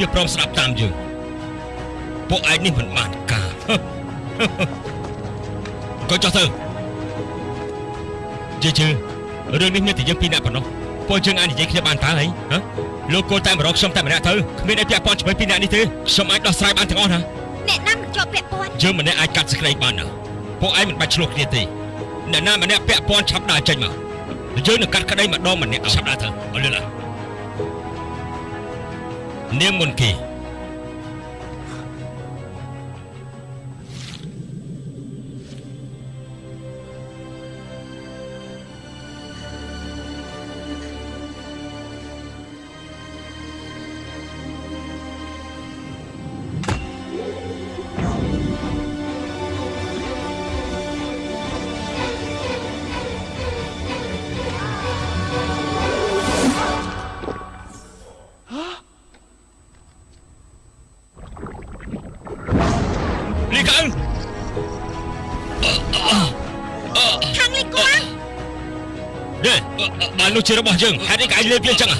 នេះវាព្រមស្ដាប់តាមយើងពួកឯងនេះមិនបានការក៏ចុះទៅជឿជឿរឿងនេះមានតែយើងពីរនាក់ប៉ុណ្ណោះពួកយើងអាចនិយាយគ្នាបានតើហីហ៎លោកគោលតែមករកខ្ញុំតែម្នាក់ទៅគ្មានអីពាក់ព័ន្ធជាមួយពីរនាក់នេះទេខ្ញុំអាចដោះស្រាយបានទាំងអស់ណាអ្នកណាមិនជាប់ពាក់ព័ន្ធយើងម្នាក់អាចកាត់សេចក្តីបានណាពួកឯងមិនបាច់ឆ្លោះគ្នាទេអ្នកណាម្នាក់ពាក់ព័ន្ធឆាប់ដើរចេញមកយើងនឹងកាត់ក្តីម្ដងម្នាក់ឆាប់ដើរទៅអរលឿនឡានា ងមុន បាននោះជារបស់យើងហេតុអីក៏ឯងលេបវាអញ្ចឹងហ៎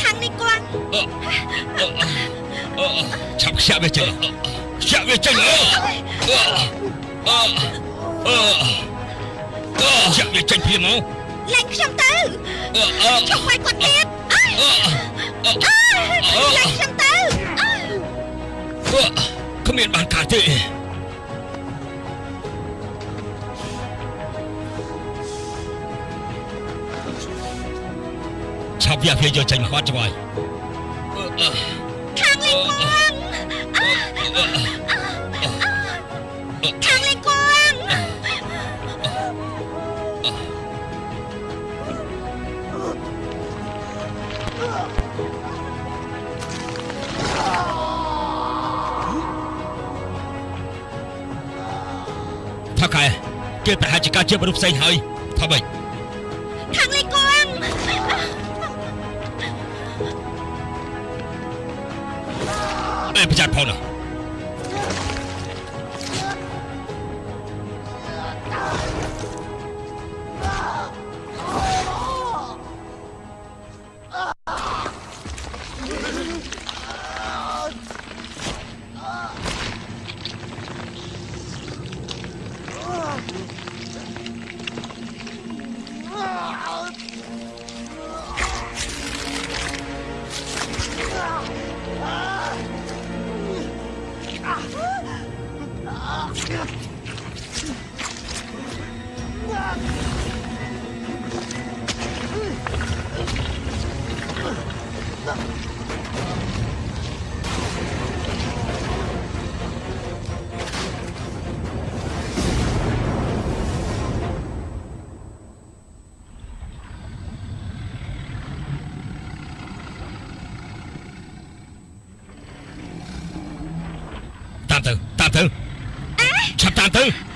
ខាងលីគួងឆាប់ខ្ជាក់វាចេញខ្ជាក់វាចេញខ្ជាក់វាចេញភ្លាមមក ផ្សេងហើយ តាមទៅតាមទៅឆាប់តា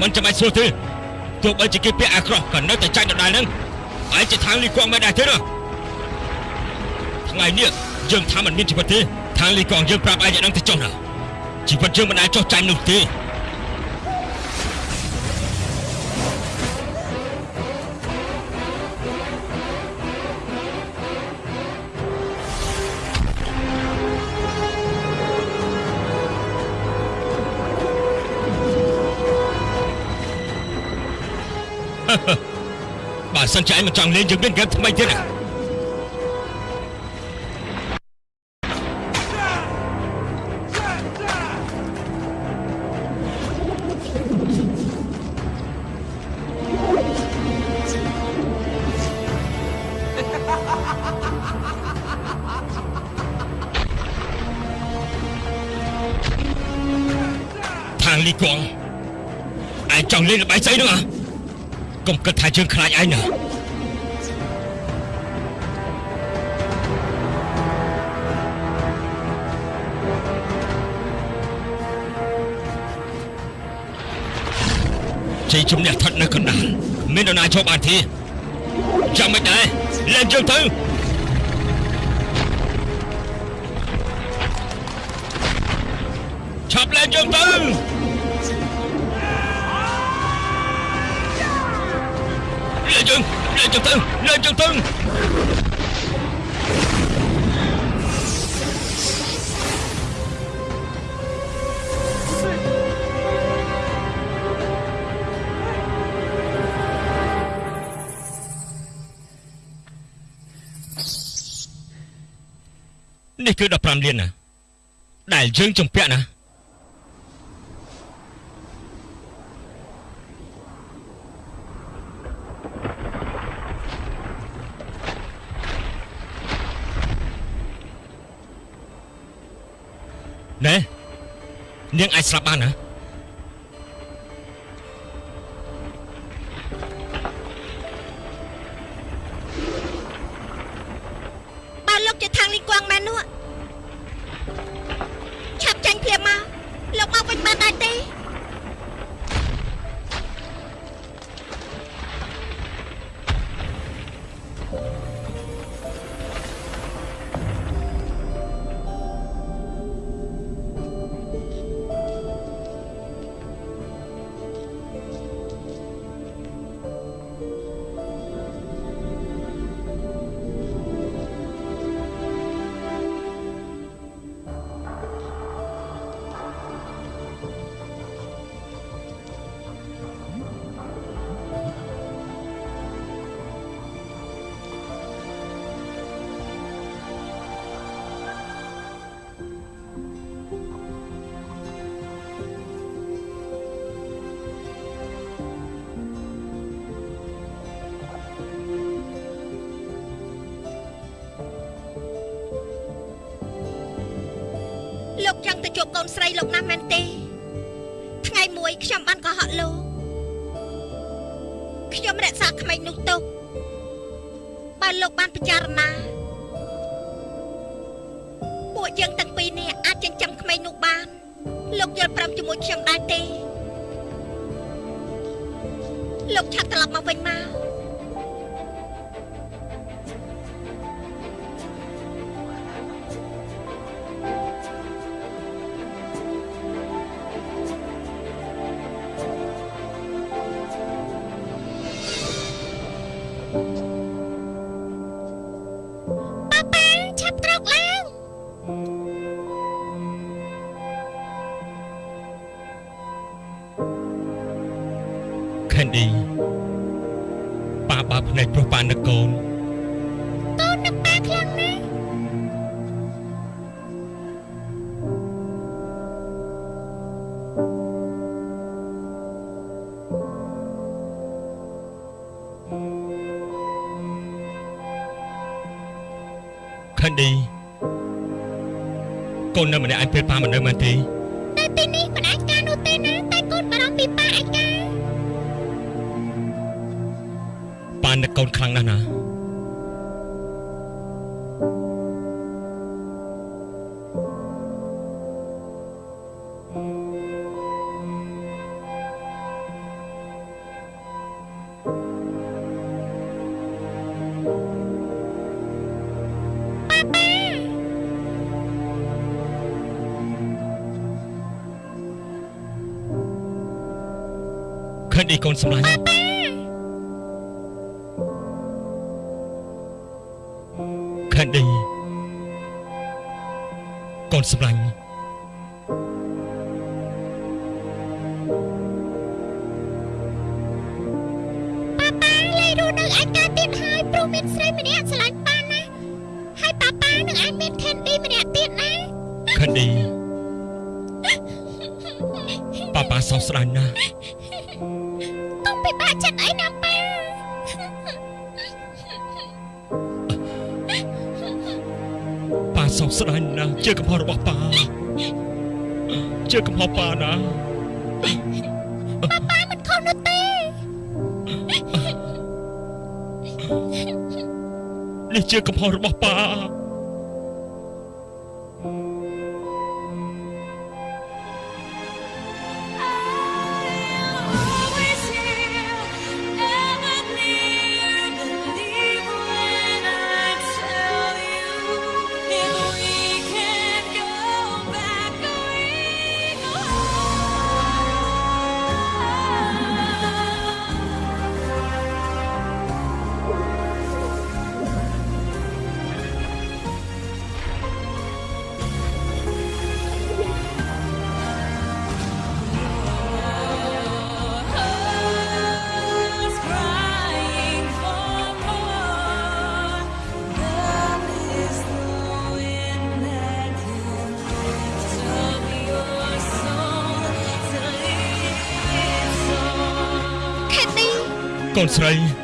មទៅមិនចាំបាច់សួរទេទោះបីជាគេពាក់អាក្រក់ក៏នៅតែចាញ់ដដែលហ្នឹងឯងជាខាងលីកងមិនដែរទេណាថ្ងៃនេះយើងថាមិនមានជីវិតទេខាងលីកងយើងប្រាប់ឯងយ៉ាងហ្នឹងទៅចុះណាជីវិតយើងមិនអាចចុះចាញ់នោះទេ បើសិនជាឯងមិនចង់លេងយើងមានហ្គេមថ្មីទៀតណា កុំគិតថាយើងខ្លាចឯងណាជ័យជំនះស្ថិតនៅកណ្ដាលមាននរណាចូលបានទេចាំមិនដែរលេងយើងទៅ នេះគឺ15លានណាដែលយើងជំពាក់ណាណែនាងអាចស្លាប់បានណា ជួបកូនស្រីលោកណាស់មែនទេ ននៅម្នាក់ឯងពេលប៉ាមិននៅមែនទេនៅទីនេះមិនអាចការនោះទេណាតែកូនបារម្ភពីប៉ាឯកាប៉ានឹកកូនខ្លាំងណាស់ណា កុំពិបាកចិត្តអីណាប៉ាប៉ាសោកស្ដាយណាស់ជាកំហុសរបស់ប៉ាជាកំហុសប៉ាណាប៉ាប៉ាមិនខុសនោះទេនេះជាកំហុសរបស់ប៉ា កូនស្រី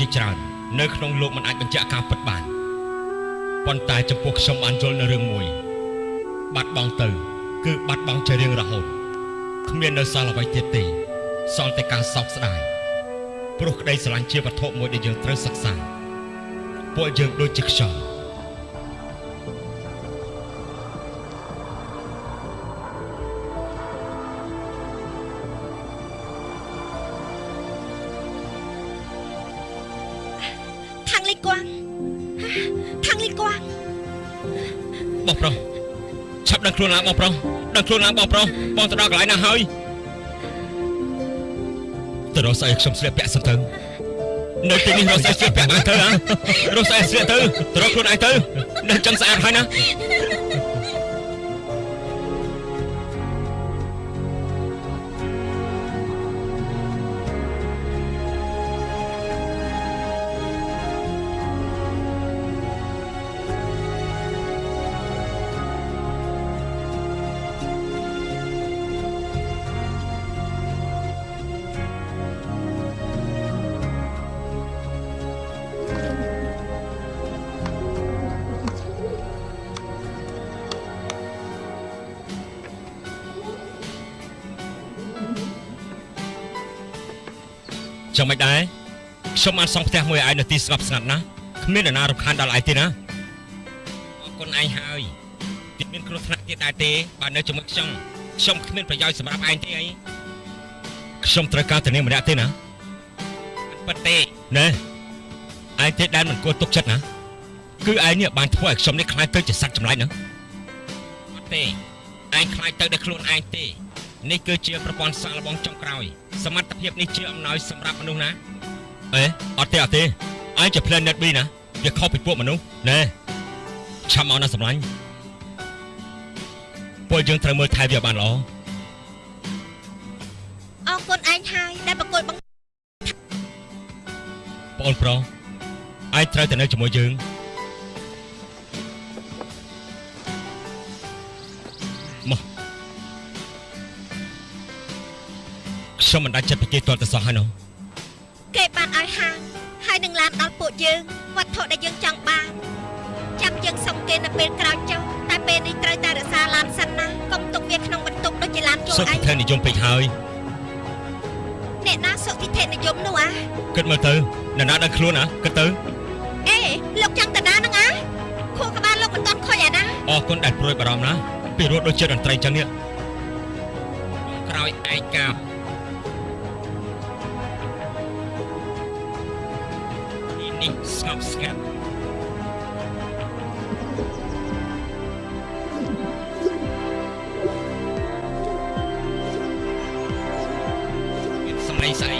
ជាច្រើននៅក្នុងលោកមិនអាចបញ្ជាក់ការពិតបានប៉ុន្តែចំពោះខ្ញុំបានយល់នៅរឿងមួយ បាត់បង់ទៅ គឺបាត់បង់ជារៀងរហូតគ្មាននៅសល់អ្វីទៀតទេសល់តែការសោកស្ដាយព្រោះក្តីស្រឡាញ់ជាវត្ថុមួយដែលយើងត្រូវសិក្សាពួកយើងដូចជាខ្យល់ ដឹងខ្លួនឡើងបងប្រុសដឹងខ្លួនឡើងបងប្រុសបងទៅដល់កន្លែងណាហើយទៅរកស្អីឲ្យខ្ញុំស្លៀកពាក់សិនទៅនៅទីនេះរកស្អីស្លៀកពាក់បានទៅហ៎រកស្អីស្លៀកទៅទៅរកខ្លួនឯងទៅនៅចឹងស្អាតហើយណា ចឹងមិនដែរខ្ញុំបានសង់ផ្ទះមួយឲ្យឯងនៅទីស្ងប់ស្ងាត់ណាស់គ្មាននរណារំខានដល់ឯងទេណាអរគុណឯងហើយទីមានគ្រោះថ្នាក់ទៀតដែរទេបើនៅជាមួយខ្ញុំខ្ញុំគ្មានប្រយោជន៍សម្រាប់ឯងទេអីខ្ញុំត្រូវការតែនាងម្នាក់ទេណាអត់ពិតទេណែឯងទេដែលមិនគួរទុកចិត្តណាគឺឯងនេះបានធ្វើឲ្យខ្ញុំនេះខ្លាចទៅជាសត្វចម្លែកហ្នឹងអត់ទេឯងខ្លាចទៅដោយខ្លួនឯងទេ នេះគឺជាប្រព័ន្ធសាកល្បងចុងក្រោយ សមត្ថភាពនេះជាអំណោយសម្រាប់មនុស្សណាអេអត់ទេអត់ទេឯងជា Planet B ណាវាខុសពីពួកមនុស្សណែឆាំមកណាសម្លាញ់ពួកយើងត្រូវមើលថែវាបានល្អអរគុណឯងហើយដែលប្រកួតបង្បងអូនប្រុសឯងត្រូវតែនៅជាមួយយើង ខ្ញុំមិនដាច់ចិត្តពីគេទាល់តែសោះហើយនោះគេបានឲ្យហាងហើយនឹងឡានដល់ពួកយើងវត្ថុដែលយើងចង់បានចាំយើងសុំគេនៅពេលក្រោយចុះតែពេលនេះត្រូវតែរក្សាឡានសិនណាកុំទុកវាក្នុងបន្ទុកដូចជាឡានជួលសុខឯងធិនិយមពេកហើយអ្នកណាសុខតិធិនិយមនោះអាគិតមើលទៅនរណាដឹងខ្លួនណាគិតទៅអេលោកចង់តាណានឹងអាខួរក្បាលលោកមិនទាន់ខូចអាណាអរគុណដែលព្រួយបារម្ភណាពីរត់ដូចជាតន្ត្រីចឹងនេះក្រោយឯកា Hey, Snow It's nice.